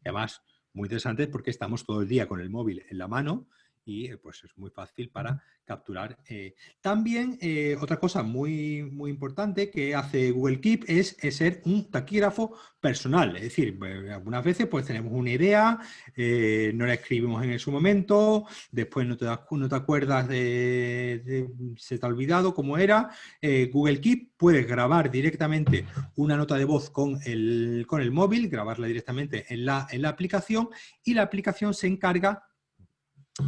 Speaker 1: además, muy interesante porque estamos todo el día con el móvil en la mano y pues es muy fácil para capturar. Eh, también eh, otra cosa muy, muy importante que hace Google Keep es, ser un taquígrafo personal. Es decir, eh, algunas veces pues tenemos una idea, no la escribimos en su momento, después no te, das, no te acuerdas de, se te ha olvidado cómo era. Google Keep puedes grabar directamente una nota de voz con el, con el móvil, grabarla directamente en la, en la aplicación y la aplicación se encarga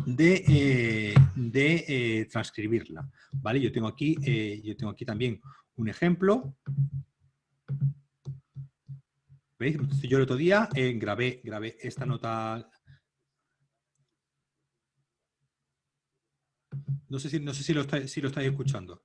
Speaker 1: de, eh, eh, transcribirla. ¿vale? Yo, tengo aquí, eh, yo tengo aquí también un ejemplo. ¿Veis? Yo el otro día grabé, grabé esta nota. No sé si, no sé si, lo, si lo estáis escuchando.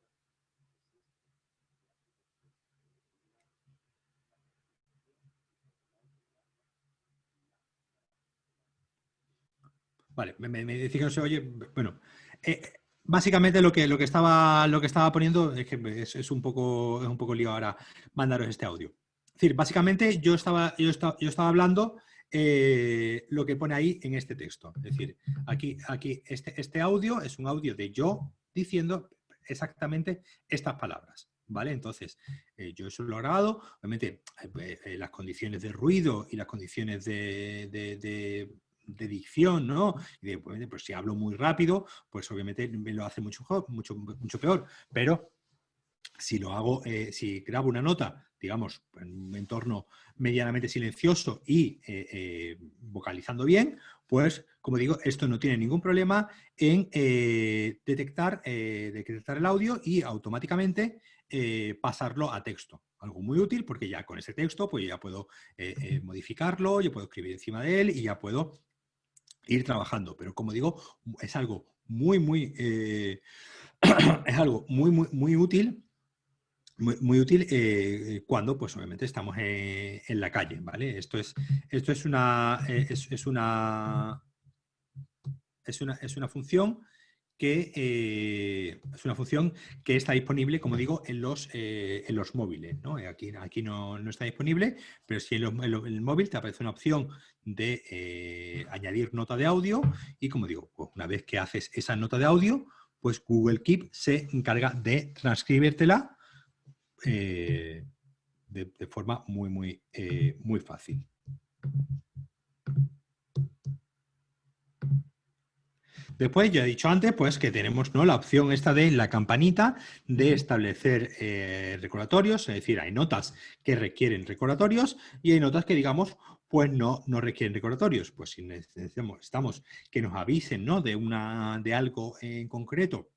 Speaker 1: Vale, me, me, que no se oye. Bueno, eh, básicamente lo que, lo, que estaba, lo que estaba poniendo es que es, un poco, es un poco lío ahora mandaros este audio. Es decir, básicamente yo estaba, yo estaba, yo estaba hablando eh, lo que pone ahí en este texto. Es decir, aquí, aquí este, este audio es un audio de yo diciendo exactamente estas palabras. ¿Vale? Entonces, eh, yo eso lo he grabado. Obviamente, las condiciones de ruido y las condiciones de dicción, ¿no? Y pues si hablo muy rápido, pues obviamente me lo hace mucho, mucho, mucho peor. Pero si lo hago, eh, si grabo una nota, digamos, en un entorno medianamente silencioso y eh, eh, vocalizando bien, pues, como digo, esto no tiene ningún problema en detectar, detectar el audio y automáticamente pasarlo a texto. Algo muy útil porque ya con ese texto pues ya puedo modificarlo, yo puedo escribir encima de él y ya puedo ir trabajando. Pero como digo, es algo muy, muy, eh, es algo muy, muy, muy útil muy, útil eh, cuando, pues obviamente, estamos en, la calle, ¿vale? Esto es, esto es una, eh, es, una, es una, es una función que eh, es una función que está disponible, como digo, en los, eh, en los móviles. ¿no? Eh, aquí, aquí no, está disponible, pero si en, el móvil te aparece una opción de añadir nota de audio y, como digo, pues una vez que haces esa nota de audio, pues Google Keep se encarga de transcribírtela de, de, forma muy, muy, muy fácil. Después, ya he dicho antes, pues que tenemos ¿no? la opción esta de la campanita de establecer eh, recordatorios, es decir, hay notas que requieren recordatorios y hay notas que, digamos, pues no, no requieren recordatorios. Pues si necesitamos que nos avisen ¿no? de, una, de algo en concreto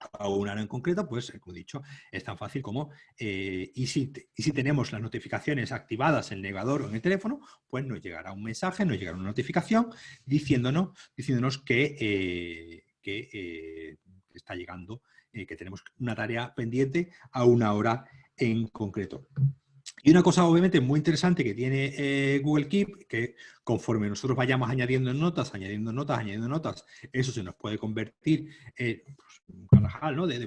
Speaker 1: a un área en concreto, pues, como he dicho, es tan fácil como, eh, y, si, y si tenemos las notificaciones activadas en el navegador o en el teléfono, pues nos llegará un mensaje, nos llegará una notificación diciéndonos, diciéndonos que, eh, que eh, está llegando, que tenemos una tarea pendiente a una hora en concreto. Y una cosa obviamente muy interesante que tiene eh, Google Keep, que conforme nosotros vayamos añadiendo notas, añadiendo notas, añadiendo notas, eso se nos puede convertir en pues, un carajal ¿no? de,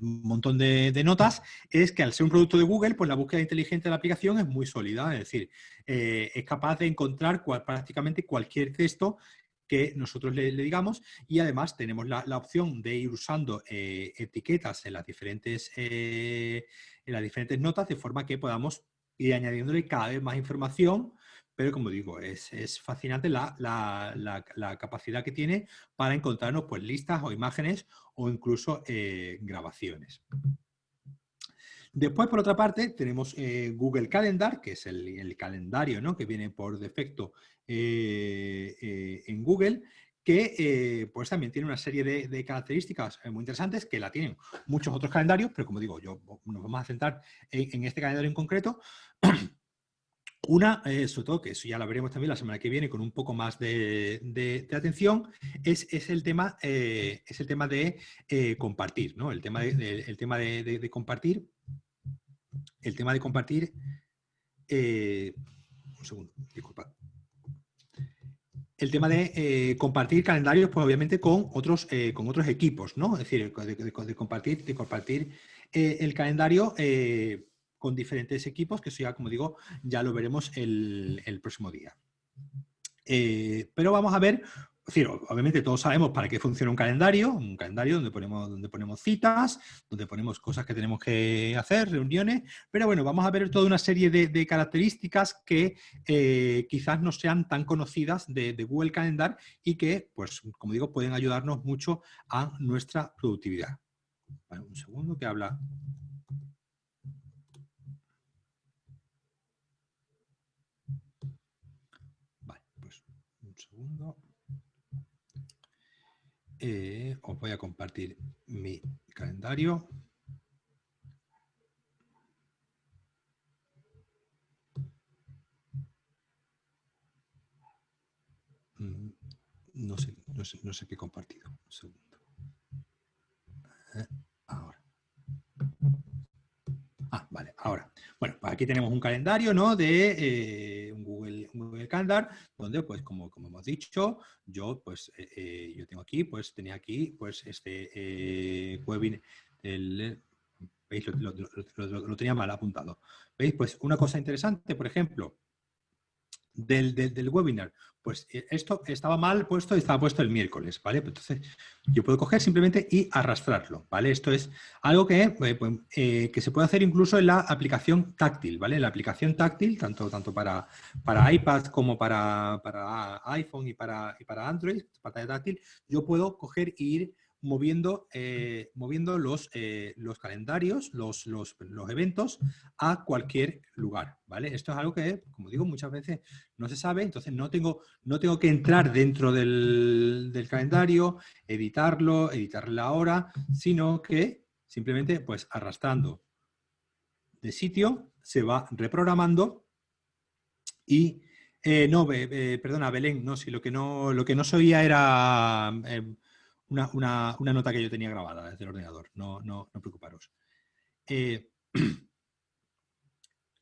Speaker 1: un montón de, notas, es que al ser un producto de Google, pues la búsqueda inteligente de la aplicación es muy sólida, es decir, eh, es capaz de encontrar prácticamente cualquier texto que nosotros le, digamos y además tenemos la, opción de ir usando eh, etiquetas en las diferentes en las diferentes notas de forma que podamos ir añadiéndole cada vez más información, pero como digo, es, es fascinante la, la, la, capacidad que tiene para encontrarnos pues, listas o imágenes o incluso eh, grabaciones. Después, por otra parte, tenemos eh, Google Calendar, que es el, calendario ¿no? que viene por defecto eh, eh, en Google, que pues también tiene una serie de, características muy interesantes que la tienen muchos otros calendarios, pero como digo, yo nos vamos a centrar en, este calendario en concreto. Una, sobre todo, que eso ya lo veremos también la semana que viene con un poco más de, atención, es, el tema, es el tema de compartir, ¿no? El tema el tema de compartir el tema de compartir... Eh, un segundo, disculpa. El tema de eh, compartir calendarios, pues obviamente con otros, eh, con otros equipos, ¿no? Es decir, de, compartir, de compartir el calendario con diferentes equipos, que eso ya, como digo, ya lo veremos el, el próximo día. pero vamos a ver decir, obviamente todos sabemos para qué funciona un calendario, un calendario donde ponemos, donde ponemos citas, donde ponemos cosas que tenemos que hacer, reuniones, pero bueno, vamos a ver toda una serie de, características que eh, quizás no sean tan conocidas de, Google Calendar y que, pues, como digo, pueden ayudarnos mucho a nuestra productividad. un segundo que habla Vale, pues un segundo. Eh, os voy a compartir mi calendario. Mm, no sé, no sé, qué he compartido. Un segundo. Eh, ahora. Ah, vale, ahora. Bueno, pues aquí tenemos un calendario, ¿no? De eh, un, Google, Google, Calendar, donde, pues, como, hemos dicho, yo, pues, eh, eh, yo tengo aquí, pues, tenía aquí, pues, este webinar, el, ¿veis? Lo, lo, tenía mal apuntado. ¿Veis? Pues, una cosa interesante, por ejemplo, del, del, webinar, pues eh, esto estaba mal puesto y estaba puesto el miércoles, ¿vale? Pues entonces yo puedo coger simplemente y arrastrarlo, ¿vale? Esto es algo que, eh, pues, eh, que se puede hacer incluso en la aplicación táctil, ¿vale? La aplicación táctil, tanto, tanto para, para iPad como para, para iPhone y para, y para Android, pantalla táctil, yo puedo coger e ir moviendo, eh, moviendo los, eh, los calendarios, los, los, eventos a cualquier lugar, ¿vale? Esto es algo que, como digo, muchas veces no se sabe, entonces no tengo, no tengo que entrar dentro del, calendario, editarlo, editar la hora, sino que simplemente, pues, arrastrando de sitio, se va reprogramando y... Eh, no, perdona, Belén, no, si lo que no, lo que no se oía era una, nota que yo tenía grabada desde el ordenador, no, no, no preocuparos. Eh,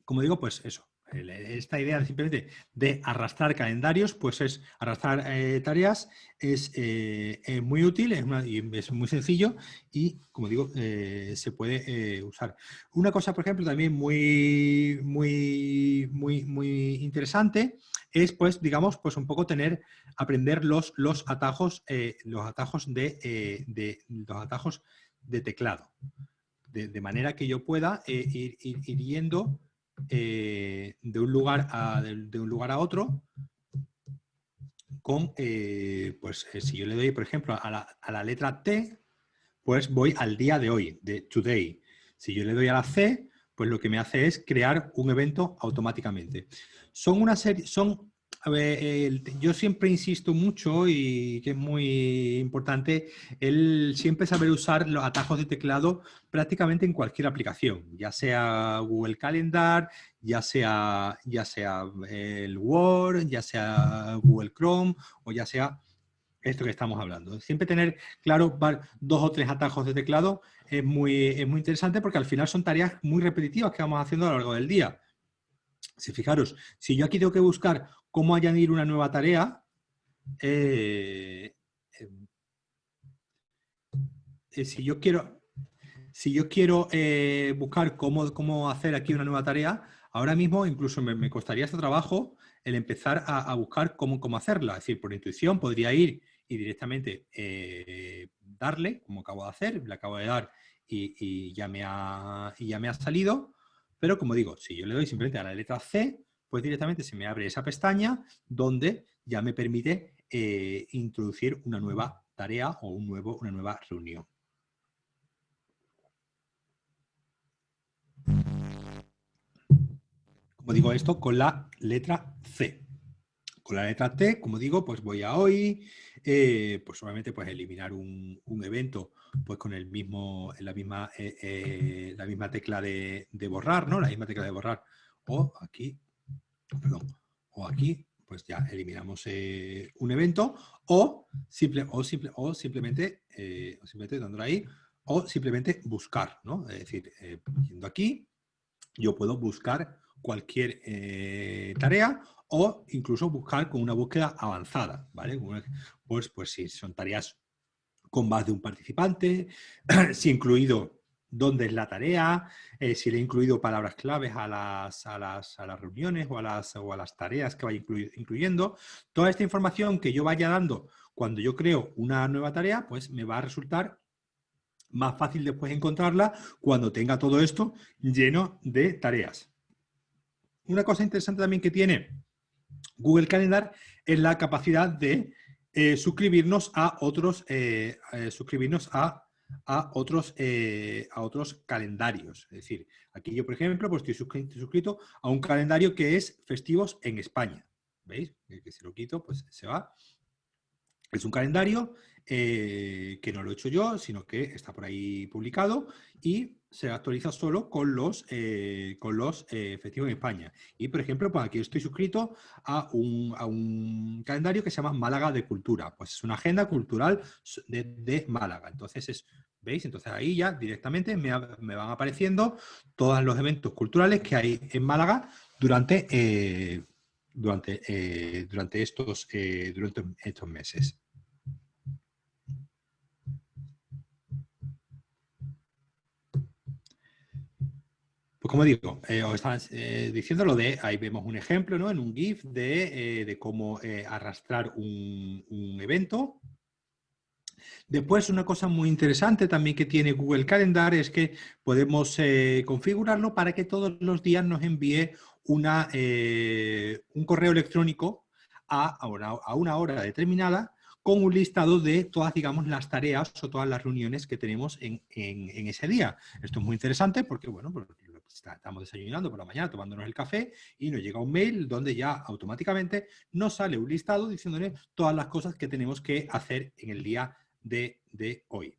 Speaker 1: como digo, pues eso, esta idea simplemente de arrastrar calendarios, pues es arrastrar eh, tareas, es, eh, muy útil, es, es, muy sencillo y, como digo, se puede usar. Una cosa, por ejemplo, también muy, muy, muy, muy interesante es, pues, digamos, pues un poco tener, aprender los, los atajos, eh, los atajos eh, de, los atajos de teclado. De, manera que yo pueda eh, ir, ir, yendo de, un lugar a, de, un lugar a otro con, pues si yo le doy, por ejemplo, a la, a la letra T, pues voy al día de hoy, de today. Si yo le doy a la C, pues lo que me hace es crear un evento automáticamente. Son una serie, son, a ver, yo siempre insisto mucho y que es muy importante el siempre saber usar los atajos de teclado prácticamente en cualquier aplicación, ya sea Google Calendar, ya sea, ya sea el Word, ya sea Google Chrome o ya sea esto que estamos hablando. Siempre tener claro dos o tres atajos de teclado es muy, es muy interesante porque al final son tareas muy repetitivas que vamos haciendo a lo largo del día. Si fijaros, si yo aquí tengo que buscar cómo añadir una nueva tarea, eh, em, eh, si yo quiero, si yo quiero eh, buscar cómo, cómo, hacer aquí una nueva tarea, ahora mismo incluso me, costaría este trabajo el empezar a, buscar cómo, cómo, hacerla. Es decir, por intuición podría ir y directamente darle, como acabo de hacer, le acabo de dar y, ya me ha, y ya me ha salido, pero como digo, si yo le doy simplemente a la letra C, pues directamente se me abre esa pestaña donde ya me permite eh, introducir una nueva tarea o un nuevo, una nueva reunión. como digo esto, con la letra C. Con la letra T, como digo, pues voy a hoy, eh, pues obviamente pues eliminar un, evento pues con el mismo, la misma, eh, eh, la misma tecla de, borrar, ¿no? La misma tecla de borrar. O aquí, perdón, o aquí, pues ya eliminamos un evento, o, simple, o, simple, o simplemente, o simplemente dándole ahí, o simplemente buscar, ¿no? Es decir, yendo aquí, yo puedo buscar cualquier eh, tarea o incluso buscar con una búsqueda avanzada, ¿vale? Pues, pues si son tareas con más de un participante, si incluido dónde es la tarea, eh, si le he incluido palabras claves a las, a las, a las reuniones o a las, o a las, tareas que vaya incluyendo. Toda esta información que yo vaya dando cuando yo creo una nueva tarea, pues me va a resultar más fácil después encontrarla cuando tenga todo esto lleno de tareas. Una cosa interesante también que tiene Google Calendar es la capacidad de eh, suscribirnos a otros, eh, suscribirnos a, otros, a otros calendarios. Es decir, aquí yo, por ejemplo, pues estoy suscrito, a un calendario que es festivos en España. ¿Veis? Que si lo quito, pues se va. Es un calendario que no lo he hecho yo, sino que está por ahí publicado y se actualiza solo con los, eh, con los eh, efectivos en España. Y, por ejemplo, pues aquí estoy suscrito a un, calendario que se llama Málaga de Cultura. Pues es una agenda cultural de, Málaga. Entonces, es, ¿veis? Entonces ahí ya directamente me, van apareciendo todos los eventos culturales que hay en Málaga durante, eh, durante, durante, estos, durante estos meses. Como digo, eh, os estaba eh, diciendo lo de, ahí vemos un ejemplo ¿no? en un GIF de, eh, cómo arrastrar un, evento. Después, una cosa muy interesante también que tiene Google Calendar es que podemos configurarlo para que todos los días nos envíe una, un correo electrónico a, una, hora determinada con un listado de todas, digamos, las tareas o todas las reuniones que tenemos en, ese día. Esto es muy interesante porque, bueno, pues, estamos desayunando por la mañana, tomándonos el café y nos llega un mail donde ya automáticamente nos sale un listado diciéndole todas las cosas que tenemos que hacer en el día de, hoy.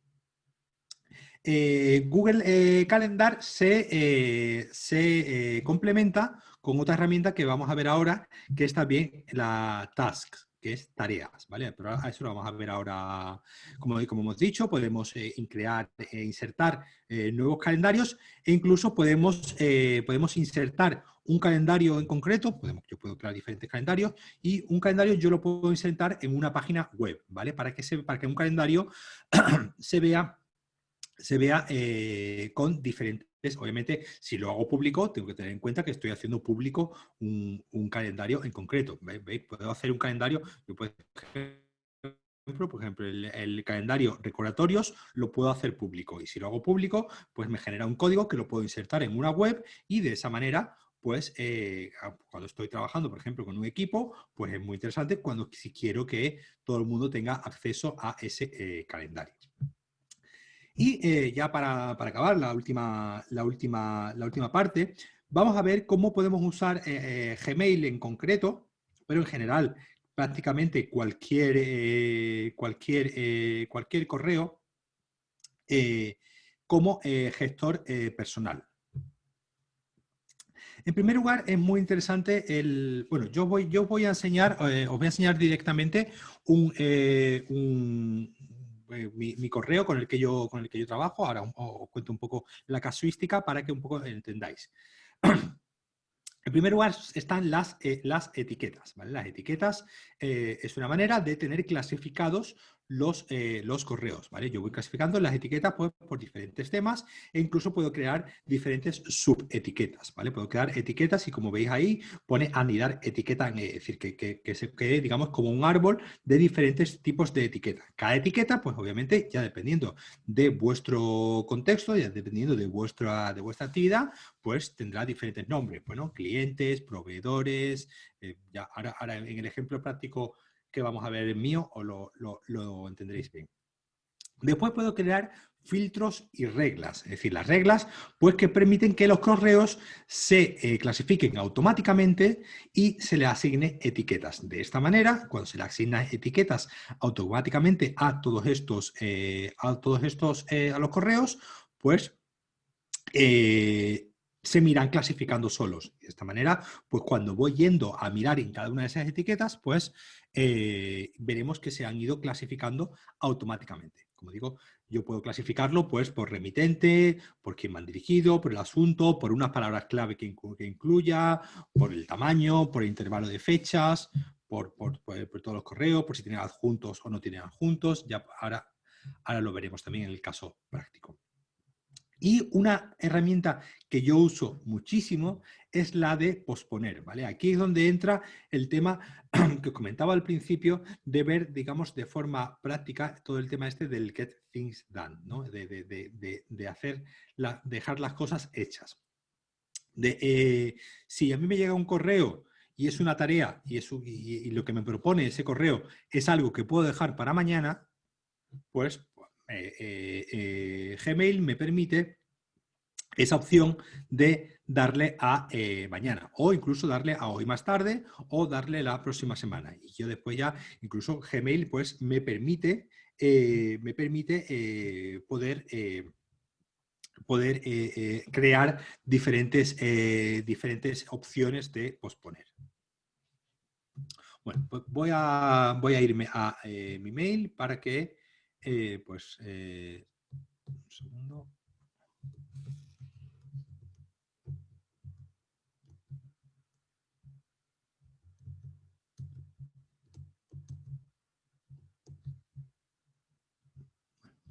Speaker 1: Eh, Google eh, Calendar se, eh, se complementa con otra herramienta que vamos a ver ahora, que es también la Tasks que es tareas, ¿vale? Pero eso lo vamos a ver ahora, como, como hemos dicho, podemos eh, crear e insertar eh, nuevos calendarios e incluso podemos, podemos insertar un calendario en concreto, podemos, yo puedo crear diferentes calendarios y un calendario yo lo puedo insertar en una página web, ¿vale? Para que, se, para que un calendario se vea, se vea con diferentes obviamente, si lo hago público, tengo que tener en cuenta que estoy haciendo público un, calendario en concreto. ¿Veis? Puedo hacer un calendario, yo puedo, por ejemplo, el, calendario recordatorios lo puedo hacer público. Y si lo hago público, pues me genera un código que lo puedo insertar en una web y de esa manera pues eh, cuando estoy trabajando, por ejemplo, con un equipo, pues es muy interesante cuando si quiero que todo el mundo tenga acceso a ese eh, calendario. Y eh, ya para, acabar la última, la, última, la última parte, vamos a ver cómo podemos usar eh, eh, Gmail en concreto, pero en general prácticamente cualquier, cualquier, cualquier correo como gestor personal. En primer lugar, es muy interesante el... Bueno, yo voy, yo voy a enseñar, os voy a enseñar directamente un, eh, mi, correo con el, que yo, con el que yo trabajo. Ahora os cuento un poco la casuística para que un poco entendáis. En primer lugar están las, eh, las etiquetas. Las etiquetas eh, es una manera de tener clasificados los, eh, los correos, ¿vale? Yo voy clasificando las etiquetas pues, por diferentes temas e incluso puedo crear diferentes subetiquetas, ¿vale? Puedo crear etiquetas y como veis ahí pone anidar etiqueta, es decir, que, que, se quede, digamos, como un árbol de diferentes tipos de etiquetas. Cada etiqueta, pues obviamente, ya dependiendo de vuestro contexto, ya dependiendo de vuestra, de vuestra actividad, pues tendrá diferentes nombres, bueno, clientes, proveedores, eh, ya ahora, ahora en el ejemplo práctico que vamos a ver en mío o lo, lo, entenderéis bien. Después puedo crear filtros y reglas. Es decir, las reglas pues que permiten que los correos se eh, clasifiquen automáticamente y se le asigne etiquetas. De esta manera, cuando se le asignan etiquetas automáticamente a todos estos, eh, a, todos estos eh, a los correos, pues se miran clasificando solos. De esta manera, pues cuando voy yendo a mirar en cada una de esas etiquetas, pues veremos que se han ido clasificando automáticamente. Como digo, yo puedo clasificarlo pues, por remitente, por quién me han dirigido, por el asunto, por unas palabras clave que, incluya, por el tamaño, por el intervalo de fechas, por, todos los correos, por si tienen adjuntos o no tienen adjuntos. Ya ahora, ahora lo veremos también en el caso práctico. Y una herramienta que yo uso muchísimo es la de posponer, ¿vale? Aquí es donde entra el tema que comentaba al principio de ver, digamos, de forma práctica todo el tema este del get things done, ¿no? De, hacer dejar las cosas hechas. Eh, si a mí me llega un correo y es una tarea y, y, lo que me propone ese correo es algo que puedo dejar para mañana, pues Gmail me permite esa opción de darle a mañana o incluso darle a hoy más tarde o darle la próxima semana. Y yo después ya, incluso Gmail pues me permite, me permite poder, poder crear diferentes, diferentes opciones de posponer. Bueno, pues voy a, voy a irme a mi mail para que eh, pues, eh, un segundo.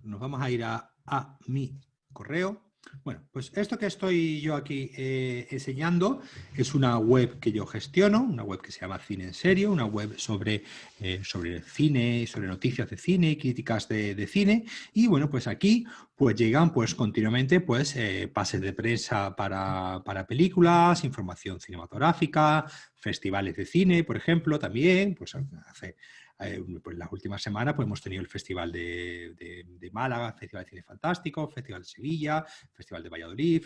Speaker 1: Nos vamos a ir a, a mi correo. Bueno, pues esto que estoy yo aquí eh, enseñando es una web que yo gestiono, una web que se llama Cine en Serio, una web sobre, eh, sobre cine, sobre noticias de cine, críticas de, cine. Y bueno, pues aquí pues llegan pues continuamente pues eh, pases de prensa para, para, películas, información cinematográfica, festivales de cine, por ejemplo, también, pues hace eh, pues las últimas semanas pues, hemos tenido el Festival de, Málaga, Festival de Cine Fantástico, Festival de Sevilla, Festival de Valladolid,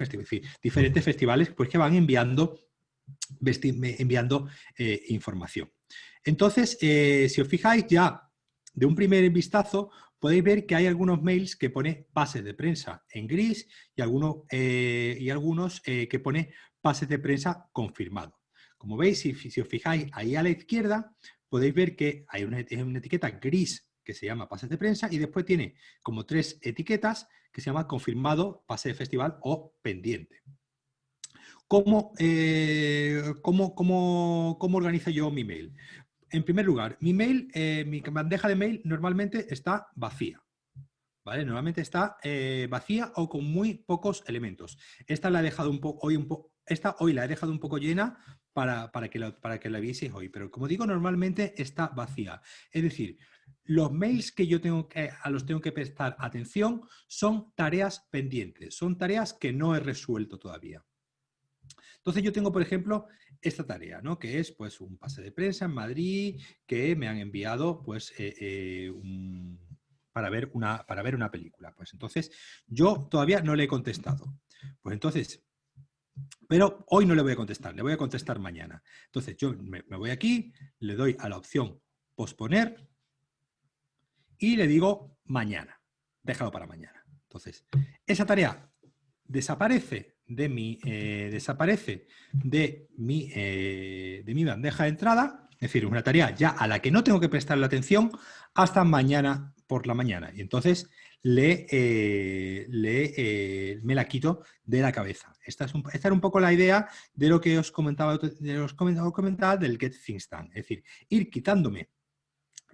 Speaker 1: diferentes festivales pues, que van enviando, enviando eh, información. Entonces, eh, si os fijáis ya de un primer vistazo, podéis ver que hay algunos mails que pone pases de prensa en gris y, algunos, y algunos que pone pases de prensa confirmado. Como veis, si, os fijáis ahí a la izquierda, podéis ver que hay una, etiqueta gris que se llama pases de prensa y después tiene como tres etiquetas que se llama confirmado, pase de festival o pendiente. ¿Cómo, eh, cómo, cómo, cómo organizo yo mi mail? En primer lugar, mi mail, eh, mi bandeja de mail normalmente está vacía. ¿Vale? Normalmente está eh, vacía o con muy pocos elementos. Esta la he dejado un hoy un poco esta hoy la he dejado un poco llena para, que, la, para que la vieseis hoy, pero como digo, normalmente está vacía. Es decir, los mails que yo tengo que, a los tengo que prestar atención son tareas pendientes, son tareas que no he resuelto todavía. Entonces yo tengo, por ejemplo, esta tarea, ¿no? que es pues, un pase de prensa en Madrid que me han enviado pues, eh, eh, para, ver una, para ver una película. Pues entonces yo todavía no le he contestado. Pues entonces pero hoy no le voy a contestar, le voy a contestar mañana. Entonces yo me, voy aquí, le doy a la opción posponer y le digo mañana. Déjalo para mañana. Entonces, esa tarea desaparece de mi, eh, desaparece de mi, eh, de mi bandeja de entrada, es decir, una tarea ya a la que no tengo que prestarle atención hasta mañana por la mañana. Y entonces le, eh, eh, me la quito de la cabeza. Esta, es era un poco la idea de lo que os comentaba, de os comentaba del Get Things Done. Es decir, ir quitándome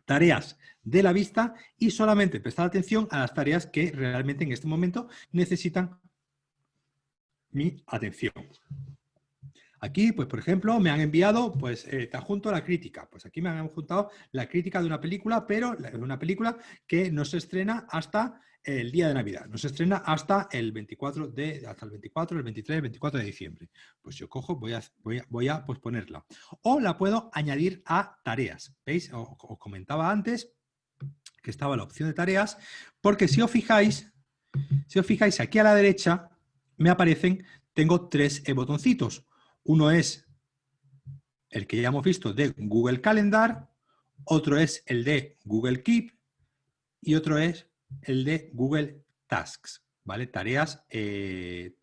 Speaker 1: tareas de la vista y solamente prestar atención a las tareas que realmente en este momento necesitan mi atención. Aquí, pues por ejemplo, me han enviado, pues eh, te adjunto la crítica. Pues aquí me han adjuntado la crítica de una película, pero de una película que no se estrena hasta el día de Navidad. No se estrena hasta el 24 de, hasta el 24, el 23, el 24 de diciembre. Pues yo cojo, voy a, voy a, posponerla. O la puedo añadir a tareas. ¿Veis? Os comentaba antes que estaba la opción de tareas, porque si os fijáis, Si os fijáis, aquí a la derecha me aparecen, tengo tres botoncitos. Uno es el que ya hemos visto de Google Calendar, otro es el de Google Keep y otro es el de Google Tasks, ¿vale? Tareas, eh,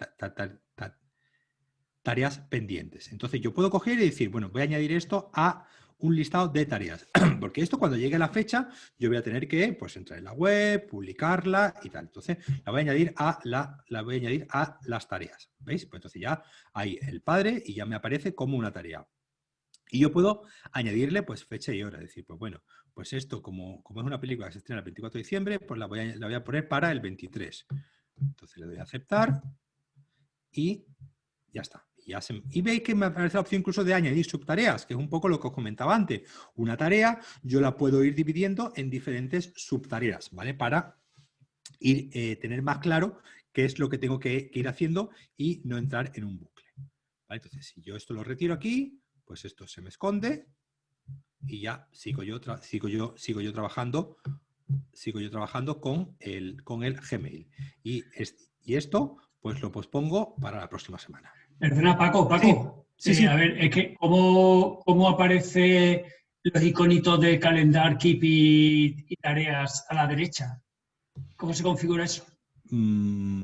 Speaker 1: tareas pendientes. Entonces yo puedo coger y decir, bueno, voy a añadir esto a un listado de tareas, porque esto cuando llegue la fecha yo voy a tener que pues, entrar en la web, publicarla y tal. Entonces la voy a añadir a, la, la voy a añadir a las tareas, ¿veis? Pues entonces ya hay el padre y ya me aparece como una tarea. Y yo puedo añadirle pues fecha y hora, decir, pues bueno, pues esto como, como es una película que se estrena el 24 de diciembre, pues la voy, a, la voy a poner para el 23. Entonces le doy a aceptar y ya está. Y, veis que me aparece la opción incluso de añadir subtareas, que es un poco lo que os comentaba antes. Una tarea yo la puedo ir dividiendo en diferentes subtareas, ¿vale? Para ir, eh, tener más claro qué es lo que tengo que, ir haciendo y no entrar en un bucle. Entonces, si yo esto lo retiro aquí, pues esto se me esconde y ya sigo yo, sigo yo, sigo yo trabajando sigo yo trabajando con el, con el Gmail. Y, y esto, pues lo pospongo para la próxima semana.
Speaker 2: Perdona, Paco, Paco. Sí, sí, A ver, es que ¿cómo, cómo aparece los iconitos de calendar, keep y, tareas a la derecha? ¿Cómo se configura eso? Mm,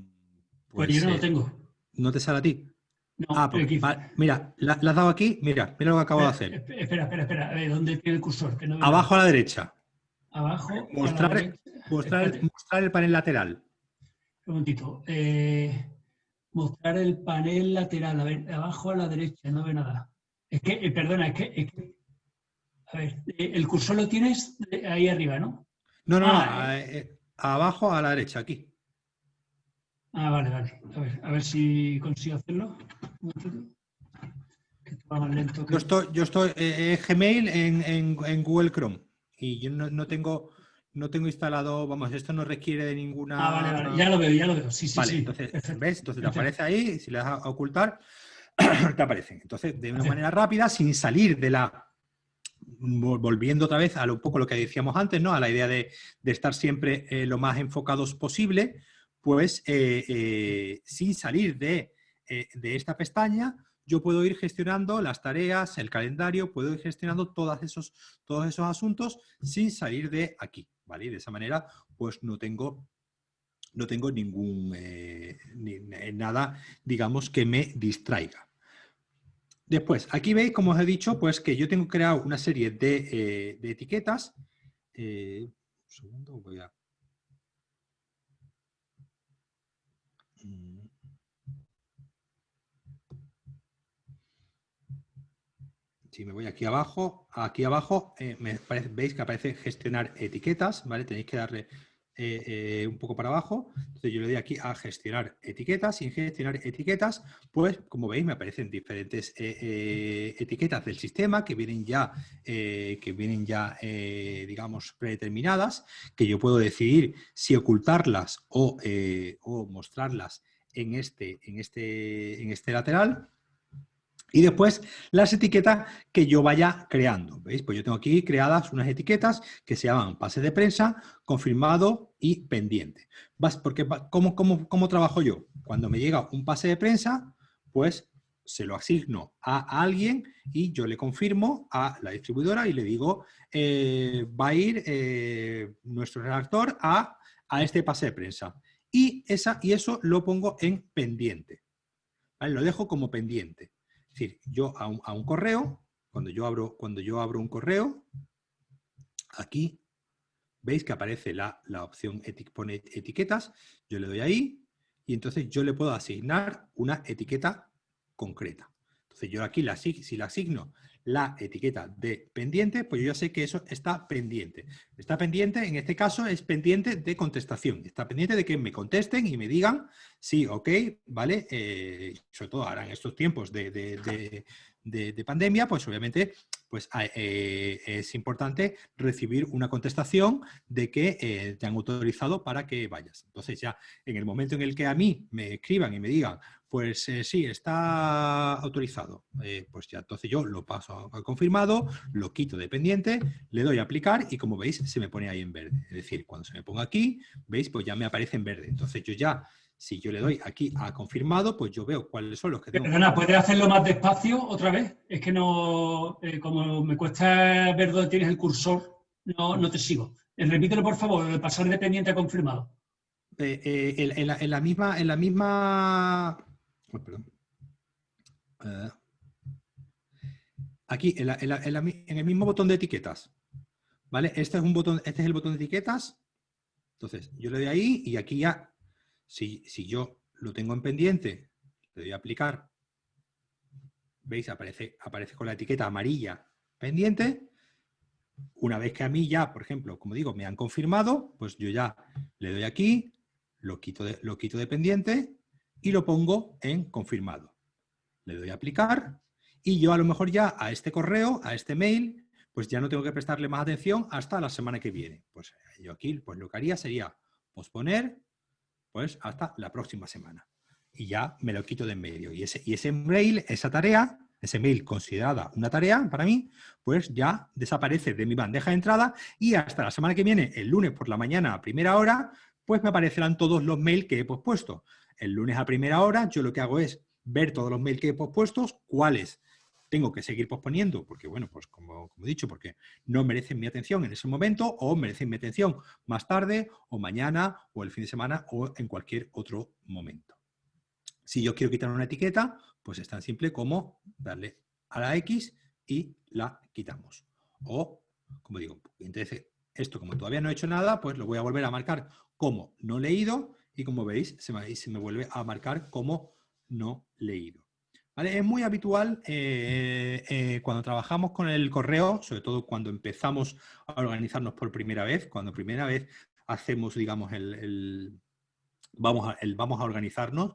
Speaker 2: pues, yo no lo tengo.
Speaker 1: ¿No te sale a ti? No, ah, pues, mira, ¿la, has dado aquí? Mira, mira lo que acabo
Speaker 2: de
Speaker 1: hacer.
Speaker 2: Espera, espera, espera. A ver, ¿dónde tiene el cursor?
Speaker 1: Abajo a la derecha.
Speaker 2: Abajo.
Speaker 1: Mostrar, Mostrar, mostrar, el panel lateral.
Speaker 2: Un momentito. Eh, mostrar el panel lateral, a ver, abajo a la derecha, no ve nada. Es que, eh, perdona, es que, a ver, eh, el cursor lo tienes ahí arriba, ¿no?
Speaker 1: No, no, ah, eh, abajo a la derecha, aquí.
Speaker 2: Ah, vale, vale. A ver, a ver si consigo hacerlo.
Speaker 1: Yo estoy, yo estoy Gmail en, Google Chrome y yo no tengo no tengo instalado, vamos, esto no requiere de ninguna...
Speaker 2: Ah, vale, vale, ya lo veo, ya lo veo, sí, sí,
Speaker 1: vale,
Speaker 2: sí.
Speaker 1: entonces, ¿ves? Entonces te aparece ahí, si le das a ocultar, te aparecen. Entonces, de una manera rápida, sin salir de la... Volviendo otra vez a un poco lo que decíamos antes, ¿no? A la idea de, estar siempre eh, lo más enfocados posible, pues eh, eh, sin salir de, de esta pestaña, yo puedo ir gestionando las tareas, el calendario, puedo ir gestionando todos esos, todos esos asuntos sin salir de aquí. ¿Vale? De esa manera, pues no tengo, no tengo ningún, eh, eh, nada, digamos, que me distraiga. Después, aquí veis, como os he dicho, pues que yo tengo creado una serie de, eh, etiquetas. un segundo, voy a... si me voy aquí abajo, aquí abajo eh, veis que aparece gestionar etiquetas, ¿vale? Tenéis que darle eh, eh, un poco para abajo. Entonces yo le doy aquí a gestionar etiquetas y en gestionar etiquetas, pues como veis me aparecen diferentes etiquetas del sistema que vienen ya, que vienen ya digamos, predeterminadas, que yo puedo decidir si ocultarlas o, o mostrarlas en este, en, este, en este lateral. Y después las etiquetas que yo vaya creando. ¿Veis? Pues yo tengo aquí creadas unas etiquetas que se llaman pase de prensa, confirmado y pendiente. Porque, ¿cómo, cómo, cómo trabajo yo? Cuando me llega un pase de prensa, pues se lo asigno a alguien y yo le confirmo a la distribuidora y le digo, eh, va a ir eh, nuestro redactor a, a, este pase de prensa. Y, esa, y eso lo pongo en pendiente. Lo dejo como pendiente. Es decir, yo a un, correo, cuando yo, abro, cuando yo abro un correo, aquí veis que aparece la, opción pone etiquetas, yo le doy ahí y entonces yo le puedo asignar una etiqueta concreta. Entonces yo aquí la, si la asigno la etiqueta de pendiente, pues yo ya sé que eso está pendiente. Está pendiente, en este caso, es pendiente de contestación. Está pendiente de que me contesten y me digan sí, ok, ¿vale? Eh, sobre todo ahora en estos tiempos de, pandemia, pues obviamente pues ah, eh, es importante recibir una contestación de que eh, te han autorizado para que vayas. Entonces ya en el momento en el que a mí me escriban y me digan, pues eh, sí, está autorizado, pues ya entonces yo lo paso a confirmado, lo quito de pendiente, le doy a aplicar y como veis se me pone ahí en verde. Es decir, cuando se me ponga aquí, veis, pues ya me aparece en verde. Entonces yo ya si yo le doy aquí a confirmado, pues yo veo cuáles son los que tengo.
Speaker 2: Perdona, ¿puedes hacerlo más despacio otra vez? Es que no, eh, como me cuesta ver dónde tienes el cursor, no, no te sigo. Eh, repítelo, por favor, de pasar de pendiente a confirmado.
Speaker 1: Eh, en, la, misma... En la misma... aquí, en, el mismo botón de etiquetas. ¿Vale? Este es, un botón, este es el botón de etiquetas. Entonces, yo le doy ahí y aquí ya si, yo lo tengo en pendiente, le doy a aplicar, ¿veis? Aparece, aparece con la etiqueta amarilla pendiente. Una vez que a mí ya, por ejemplo, como digo, me han confirmado, pues yo ya le doy aquí, lo quito de, lo quito de pendiente y lo pongo en confirmado. Le doy a aplicar y yo a lo mejor ya a este correo, a este mail, pues ya no tengo que prestarle más atención hasta la semana que viene. Pues yo aquí pues lo que haría sería posponer pues hasta la próxima semana. Y ya me lo quito de en medio. Y ese, y ese mail, esa tarea, ese mail considerada una tarea para mí, pues ya desaparece de mi bandeja de entrada y hasta la semana que viene, el lunes por la mañana a primera hora, pues me aparecerán todos los mails que he pospuesto. El lunes a primera hora yo lo que hago es ver todos los mails que he pospuesto, cuáles tengo que seguir posponiendo, porque bueno, pues como, he dicho, porque no merecen mi atención en ese momento o merecen mi atención más tarde o mañana o el fin de semana o en cualquier otro momento. Si yo quiero quitar una etiqueta, pues es tan simple como darle a la X y la quitamos. O, como digo, entonces esto como todavía no he hecho nada, pues lo voy a volver a marcar como no leído y como veis se me, vuelve a marcar como no leído. Es muy habitual eh, eh, cuando trabajamos con el correo, sobre todo cuando empezamos a organizarnos por primera vez, cuando primera vez hacemos, digamos, el, vamos, a, el vamos a organizarnos,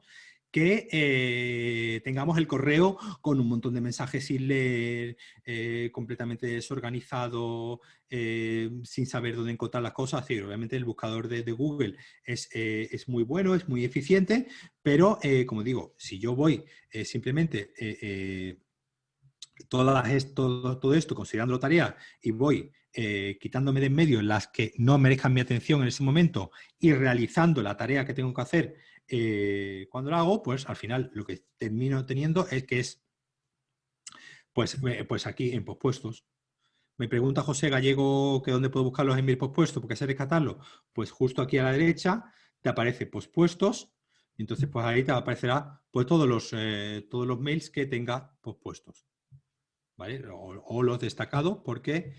Speaker 1: que eh, tengamos el correo con un montón de mensajes sin leer, eh, completamente desorganizado, eh, sin saber dónde encontrar las cosas. obviamente el buscador de, Google es, es, muy bueno, es muy eficiente, pero como digo, si yo voy simplemente todo esto considerando tarea y voy quitándome de en medio las que no merezcan mi atención en ese momento y realizando la tarea que tengo que hacer eh, cuando lo hago, pues al final lo que termino teniendo es que es, pues, pues aquí en pospuestos. Me pregunta José Gallego que dónde puedo buscarlos en mi pospuesto, porque sé rescatarlo. Pues justo aquí a la derecha te aparece pospuestos, entonces pues ahí te aparecerá pues todos los, eh, todos los mails que tenga pospuestos. ¿Vale? O, los destacados porque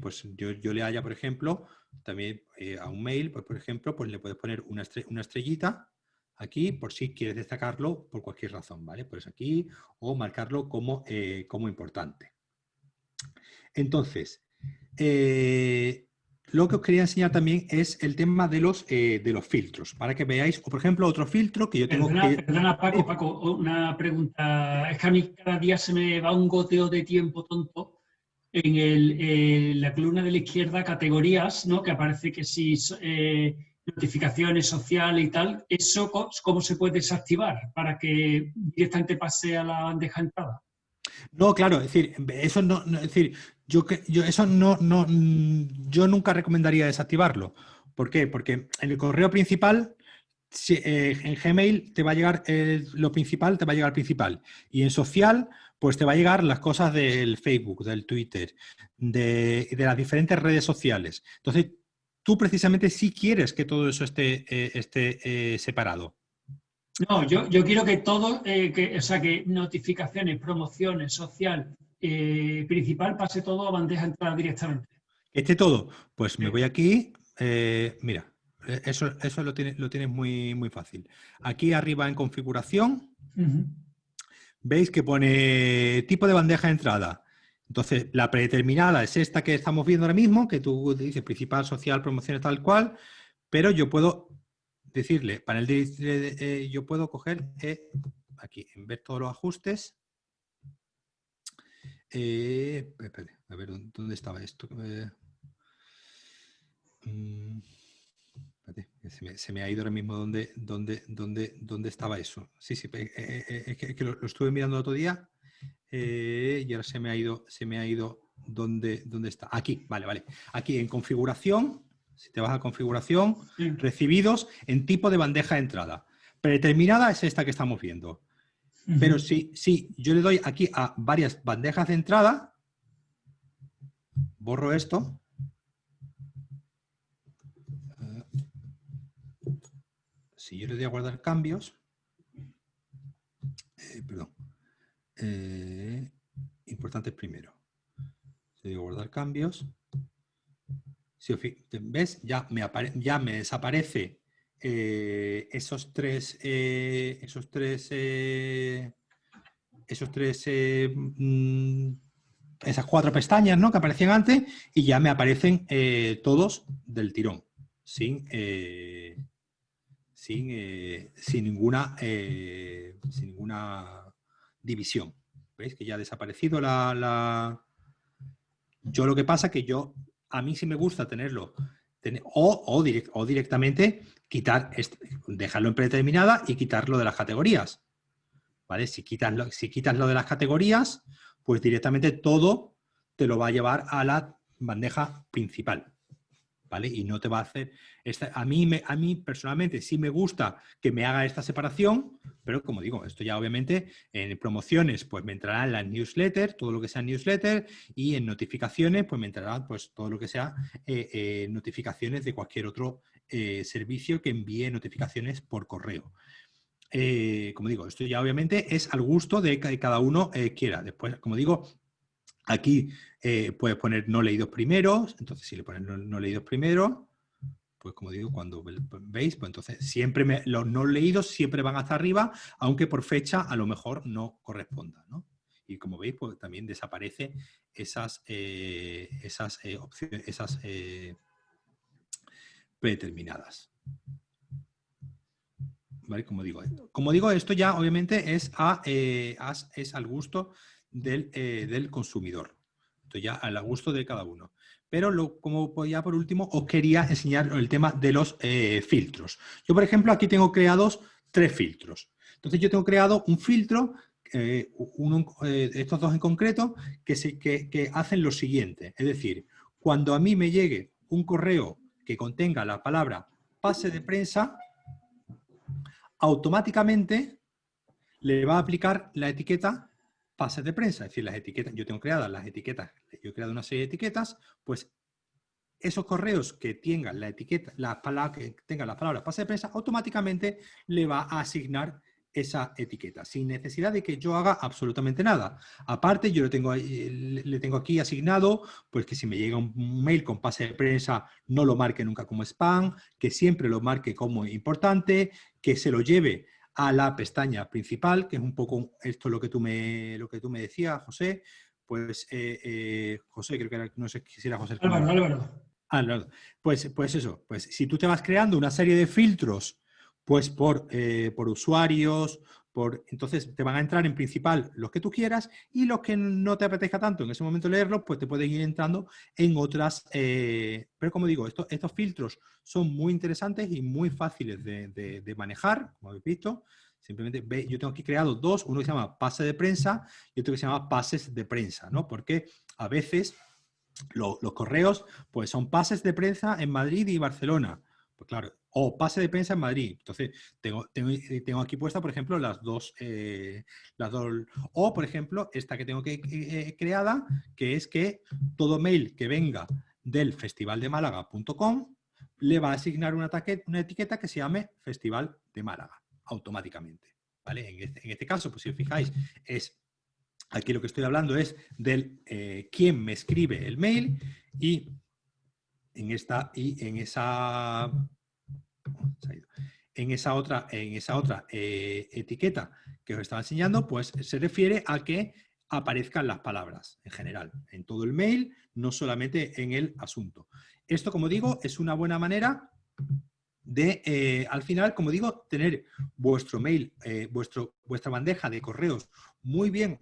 Speaker 1: pues yo, yo, le haya, por ejemplo, también eh, a un mail, pues, por ejemplo, pues le puedes poner una, una, estrellita aquí por si quieres destacarlo por cualquier razón, ¿vale? Pues aquí o marcarlo como, eh, como importante. Entonces, eh, lo que os quería enseñar también es el tema de los, de los filtros, para que veáis, o por ejemplo, otro filtro que yo tengo que...
Speaker 2: Perdona, Paco, Paco, una pregunta. Es que a mí cada día se me va un goteo de tiempo tonto en, la columna de la izquierda categorías, ¿no? que aparece que si eh, notificaciones sociales y tal, ¿eso cómo se puede desactivar para que directamente pase a la bandeja entrada?
Speaker 1: No, claro, es decir, eso no, es decir, yo, yo eso no, no, yo nunca recomendaría desactivarlo. ¿Por qué? Porque en el correo principal eh, en Gmail te va a llegar lo principal, te va a llegar principal. Y en social, pues te va a llegar las cosas del Facebook, del Twitter, de, las diferentes redes sociales. Entonces, tú precisamente sí quieres que todo eso esté, eh, esté eh, separado.
Speaker 2: No, yo, yo, quiero que todo, que, o sea, que notificaciones, promociones, social, principal, pase todo a bandeja entrada directamente.
Speaker 1: Este todo, pues me voy aquí, mira, e, eso, eso lo tienes lo tiene muy, muy fácil. Aquí arriba en configuración, veis que pone tipo de bandeja de entrada. Entonces, la predeterminada es esta que estamos viendo ahora mismo, que tú dices principal, social, promociones, tal cual, pero yo puedo decirle, panel de, eh, yo puedo coger eh, aquí, en ver todos los ajustes, Eh, a ver, ¿dónde estaba esto? Mm, se, me, ha ido ahora mismo dónde, dónde, dónde, dónde estaba eso. Sí, sí, eh, es que, lo, estuve mirando el otro día y ahora se me ha ido, se me ha ido dónde, dónde está. Aquí, vale, vale. Aquí en configuración, si te vas a configuración, recibidos en tipo de bandeja de entrada. Predeterminada es esta que estamos viendo. Pero si, si yo le doy aquí a varias bandejas de entrada, borro esto. Si yo le doy a guardar cambios, eh, perdón, eh, importante primero. Si digo guardar cambios, si ves, ya me, ya me desaparece eh, esos tres, eh, esos tres, eh, esos tres, mm, esas cuatro pestañas ¿no? que aparecían antes y ya me aparecen todos del tirón, sin, sin, sin, ninguna, sin ninguna división. ¿Veis que ya ha desaparecido la, la... Yo lo que pasa que yo, a mí sí me gusta tenerlo o, directamente quitar, dejarlo en predeterminada y quitarlo de las categorías. ¿Vale? Si si quitas lo de las categorías, pues directamente todo te lo va a llevar a la bandeja principal. ¿Vale? Y no te va a hacer... Esta, a, mí me, personalmente sí me gusta que me haga esta separación, pero como digo, esto ya obviamente en promociones pues me entrará en la newsletter, todo lo que sea newsletter, y en notificaciones pues me entrará pues todo lo que sea eh, eh, notificaciones de cualquier otro eh, servicio que envíe notificaciones por correo. como digo, esto ya obviamente es al gusto de que cada uno quiera. Después, como digo, aquí puedes poner no leídos primeros, entonces si le pones no leídos primero, pues como digo, cuando veis, pues entonces siempre los no leídos siempre van hasta arriba, aunque por fecha a lo mejor no corresponda, ¿no? Y como veis, pues también desaparece esas, eh, esas eh, opciones, esas eh, predeterminadas. ¿Vale? Como digo, como digo, esto ya obviamente es, a, es al gusto del, del consumidor. Esto ya al gusto de cada uno. Pero lo, como ya por último, os quería enseñar el tema de los eh, filtros. Yo, por ejemplo, aquí tengo creados tres filtros. Entonces yo tengo creado un filtro, eh, uno, eh, estos dos en concreto, que, se, que, hacen lo siguiente. Es decir, cuando a mí me llegue un correo que contenga la palabra pase de prensa, automáticamente le va a aplicar la etiqueta pases de prensa, es decir, las etiquetas, yo tengo creadas las etiquetas, yo he creado una serie de etiquetas, pues esos correos que tengan la etiqueta, la palabra, que tengan la palabra pase de prensa, automáticamente le va a asignar esa etiqueta, sin necesidad de que yo haga absolutamente nada. Aparte, yo le tengo, le tengo aquí asignado, pues que si me llega un mail con pase de prensa, no lo marque nunca como spam, que siempre lo marque como importante, que se lo lleve a la pestaña principal, que es un poco esto lo que tú me, lo que tú me decías, José. Pues, eh, eh, José, creo que era, no sé si era José.
Speaker 2: Álvaro, Álvaro.
Speaker 1: Álvaro. Pues, pues eso, pues si tú te vas creando una serie de filtros, pues por, eh, por usuarios, entonces te van a entrar en principal los que tú quieras y los que no te apetezca tanto en ese momento leerlos, pues te pueden ir entrando en otras. Eh, pero como digo, estos, filtros son muy interesantes y muy fáciles de, manejar, como habéis visto. Simplemente ve, yo tengo aquí creado dos, uno que se llama pase de prensa y otro que se llama pases de prensa, ¿no? Porque a veces los correos pues son pases de prensa en Madrid y Barcelona. Pues claro, o pase de prensa en Madrid. Entonces, tengo, tengo, aquí puesta, por ejemplo, las dos, eh, las dos, o por ejemplo, esta que tengo eh, creada, que es que todo mail que venga del festivaldemálaga.com le va a asignar una, etiqueta que se llame Festival de Málaga, automáticamente. ¿vale? En, este, en este caso, pues si os fijáis, es aquí lo que estoy hablando es del eh, quién me escribe el mail y en esta y en esa en esa otra, en esa otra eh, etiqueta que os estaba enseñando, pues se refiere a que aparezcan las palabras en general, en todo el mail, no solamente en el asunto. Esto, como digo, es una buena manera de, eh, al final, como digo, tener vuestro mail, eh, vuestro, vuestra bandeja de correos muy bien,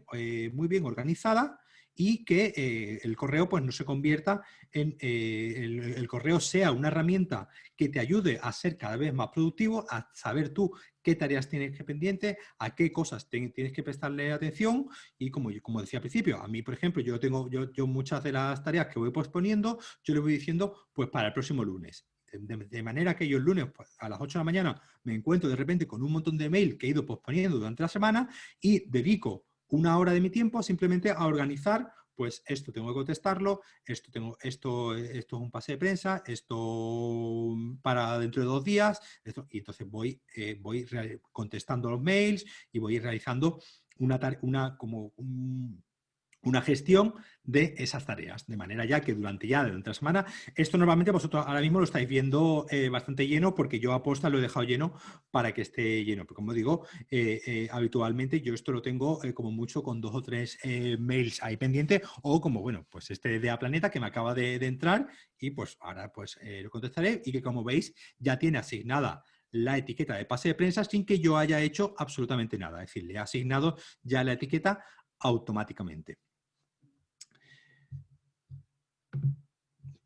Speaker 1: muy bien organizada y que eh, el correo pues, no se convierta en, eh, el, correo sea una herramienta que te ayude a ser cada vez más productivo, a saber tú qué tareas tienes que pendiente, a qué cosas tienes que prestarle atención y como, como decía al principio, a mí, por ejemplo, yo tengo yo, yo muchas de las tareas que voy posponiendo, yo le voy diciendo pues para el próximo lunes. De, manera que yo el lunes pues, a las 8 de la mañana me encuentro de repente con un montón de mail que he ido posponiendo durante la semana y dedico una hora de mi tiempo simplemente a organizar pues esto tengo que contestarlo, esto, tengo, esto, esto es un pase de prensa, esto para dentro de dos días, y entonces voy, eh, voy contestando los mails y voy realizando una, una como un, una gestión de esas tareas, de manera ya que durante ya de otra semana, esto normalmente vosotros ahora mismo lo estáis viendo eh, bastante lleno porque yo aposta lo he dejado lleno para que esté lleno, pero como digo, eh, eh, habitualmente yo esto lo tengo como mucho con dos o tres mails ahí pendiente o como, bueno, pues este de A Planeta que me acaba de, entrar y pues ahora pues lo contestaré y que como veis ya tiene asignada la etiqueta de pase de prensa sin que yo haya hecho absolutamente nada, es decir, le he asignado ya la etiqueta automáticamente.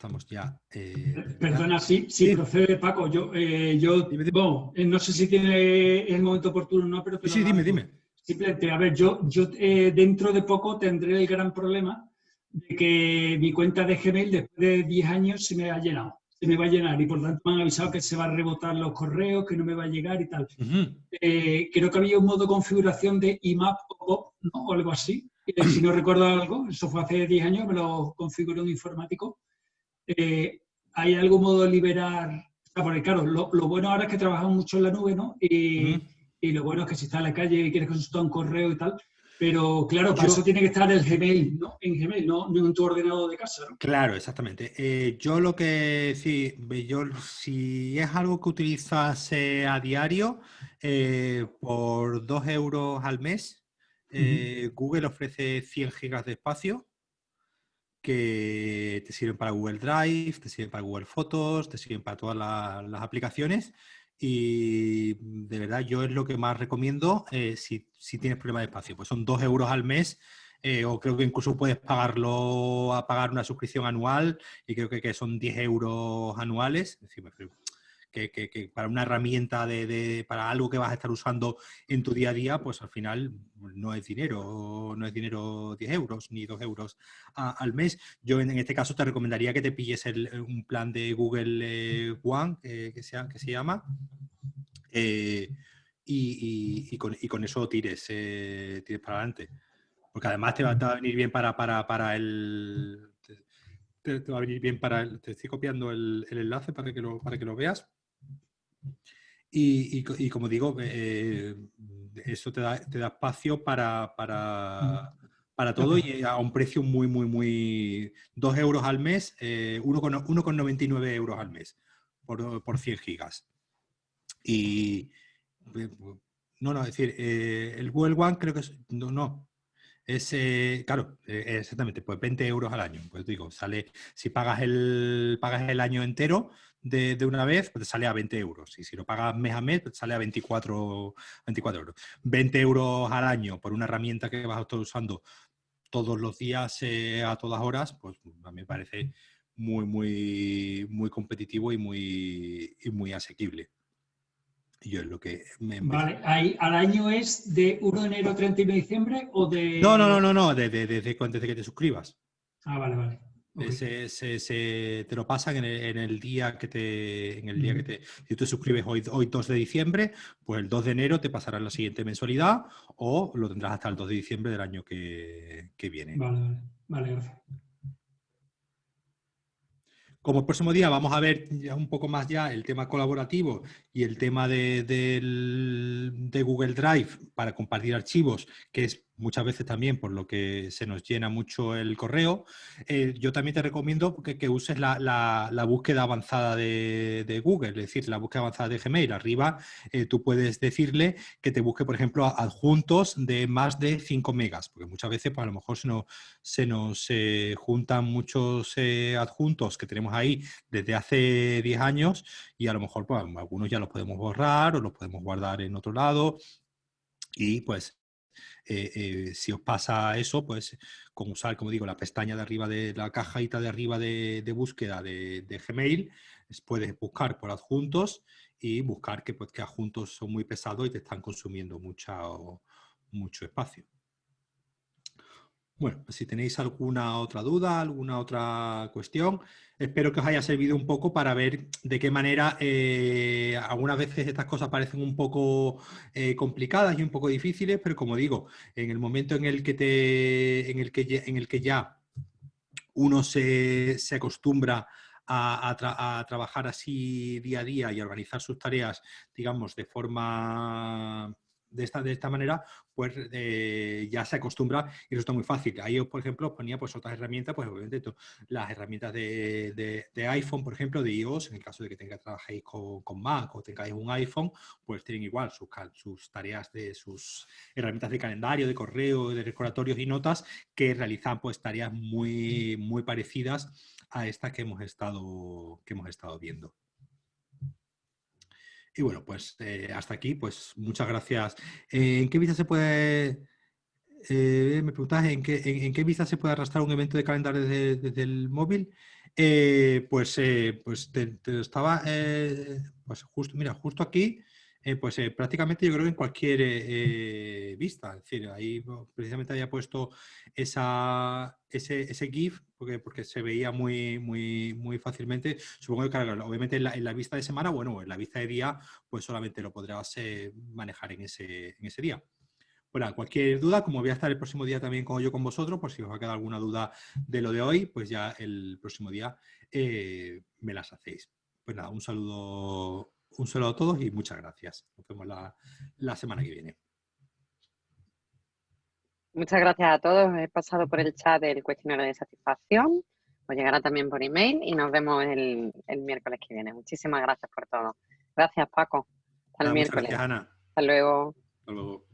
Speaker 1: Estamos ya...
Speaker 2: Eh, Perdona, sí, sí, procede Paco. Yo, eh, yo eh, no sé si tiene el momento oportuno o no, pero...
Speaker 1: sí, dime, dime.
Speaker 2: Simplemente, a ver, yo, yo dentro de poco tendré el gran problema de que mi cuenta de Gmail después de 10 años se me ha llenado, se me va a llenar. Y por tanto me han avisado que se va a rebotar los correos, que no me va a llegar y tal. creo que había un modo de configuración de IMAP o o algo así. si no recuerdo algo, eso fue hace 10 años, me lo configuró un informático eh, ¿hay algún modo de liberar? porque claro, lo, bueno ahora es que trabajamos mucho en la nube, ¿no? Y, lo bueno es que si estás en la calle y quieres consultar un correo y tal, pero claro, para eso tiene que estar el Gmail, ¿no? En Gmail, no, en tu ordenador de casa, ¿no?
Speaker 1: Claro, exactamente. Eh, yo lo que sí, yo, si es algo que utilizas a diario, eh, por dos euros al mes, Google ofrece 100 gigas de espacio que te sirven para Google Drive, te sirven para Google Fotos, te sirven para todas las aplicaciones y de verdad yo es lo que más recomiendo eh, si, tienes problema de espacio. Pues son dos euros al mes eh, o creo que incluso puedes pagarlo a pagar una suscripción anual y creo que, que son 10 euros anuales. Es decir, que, para una herramienta de, para algo que vas a estar usando en tu día a día, pues al final no es dinero, no es dinero 10 euros ni 2 euros al mes. Yo en, este caso te recomendaría que te pilles un plan de Google eh, One, eh, que, sea, que se llama, eh, y, con, eso tires, tires para adelante. Porque además te va, a venir bien para, para, para el... Te, va a venir bien para el, te estoy copiando el, el, enlace para que lo, para que lo veas. Y, como digo, eh, eso te da, espacio para, para, para, todo y a un precio muy, muy, muy... 2 euros al mes, eh, 1,99 euros al mes por, por 100 gigas. Y... Eh, no, no, es decir, eh, el Google One creo que es... No, no, es, claro, exactamente, pues 20 euros al año. Pues digo, sale, si pagas el, pagas el año entero, de, una vez, pues te sale a 20 euros. Y si lo pagas mes a mes, pues te sale a 24, 24 euros. 20 euros al año por una herramienta que vas a estar usando todos los días eh, a todas horas, pues a mí me parece muy, muy, muy competitivo y muy, muy asequible. Y yo es lo que me...
Speaker 2: Vale, ¿al año es de 1 de enero a 31 de diciembre o de...?
Speaker 1: No, no, no, no, no desde, desde, desde que te suscribas.
Speaker 2: Ah, vale, vale.
Speaker 1: Se, te lo pasan en el, día que te, en el día que te, si tú te suscribes hoy, hoy 2 de diciembre, pues el 2 de enero te pasará la siguiente mensualidad o lo tendrás hasta el 2 de diciembre del año que, viene.
Speaker 2: Vale, vale, vale, gracias.
Speaker 1: Como el próximo día vamos a ver ya un poco más ya el tema colaborativo y el tema de, de Google Drive para compartir archivos, que es muchas veces también por lo que se nos llena mucho el correo, eh, yo también te recomiendo que, uses la, búsqueda avanzada de, Google, es decir, la búsqueda avanzada de Gmail. Arriba eh, tú puedes decirle que te busque, por ejemplo, adjuntos de más de 5 megas, porque muchas veces pues, a lo mejor se nos, se nos eh, juntan muchos adjuntos que tenemos ahí desde hace 10 años y a lo mejor pues, algunos ya los podemos borrar o los podemos guardar en otro lado y pues eh, eh, si os pasa eso, pues con usar, como digo, la pestaña de arriba de la cajita de arriba de, búsqueda de, Gmail, puedes buscar por adjuntos y buscar que, pues, que adjuntos son muy pesados y te están consumiendo mucho espacio. Bueno, pues si tenéis alguna otra duda, alguna otra cuestión, espero que os haya servido un poco para ver de qué manera eh, algunas veces estas cosas parecen un poco eh, complicadas y un poco difíciles, pero como digo, en el momento en el que, te, en el que, en el que ya uno se, acostumbra a, trabajar así día a día y a organizar sus tareas, digamos, de forma de esta, de esta manera, pues eh, ya se acostumbra y está muy fácil. Ahí, por ejemplo, ponía pues, otras herramientas, pues obviamente las herramientas de, iPhone, por ejemplo, de iOS, en el caso de que tengáis, trabajéis con, con, Mac o tengáis un iPhone, pues tienen igual sus, sus tareas de sus herramientas de calendario, de correo, de recordatorios y notas que realizan pues tareas muy, muy parecidas a estas que hemos estado, que hemos estado viendo. Y bueno, pues eh, hasta aquí, pues muchas gracias. ¿En qué vista se puede, eh, me preguntas, ¿en qué, en, qué vista se puede arrastrar un evento de calendario desde, el móvil? Eh, pues, pues te, estaba, pues justo, mira, justo aquí, pues prácticamente yo creo que en cualquier vista, es decir, ahí precisamente había puesto esa, ese, ese GIF porque, porque se veía muy, muy, muy fácilmente. Supongo que, obviamente en la, vista de semana, bueno, en la vista de día, pues solamente lo podrás eh, manejar en ese, en ese día. Bueno, cualquier duda, como voy a estar el próximo día también con yo con vosotros, por si os va a quedar alguna duda de lo de hoy, pues ya el próximo día eh, me las hacéis. Pues nada, un saludo, un saludo a todos y muchas gracias. Nos vemos la, la semana que viene.
Speaker 3: Muchas gracias a todos. He pasado por el chat del cuestionario de satisfacción. Os llegará también por email y nos vemos el, miércoles que viene. Muchísimas gracias por todo. Gracias, Paco. Hasta el miércoles.
Speaker 1: Gracias, Ana.
Speaker 3: Hasta luego.
Speaker 1: Hasta luego.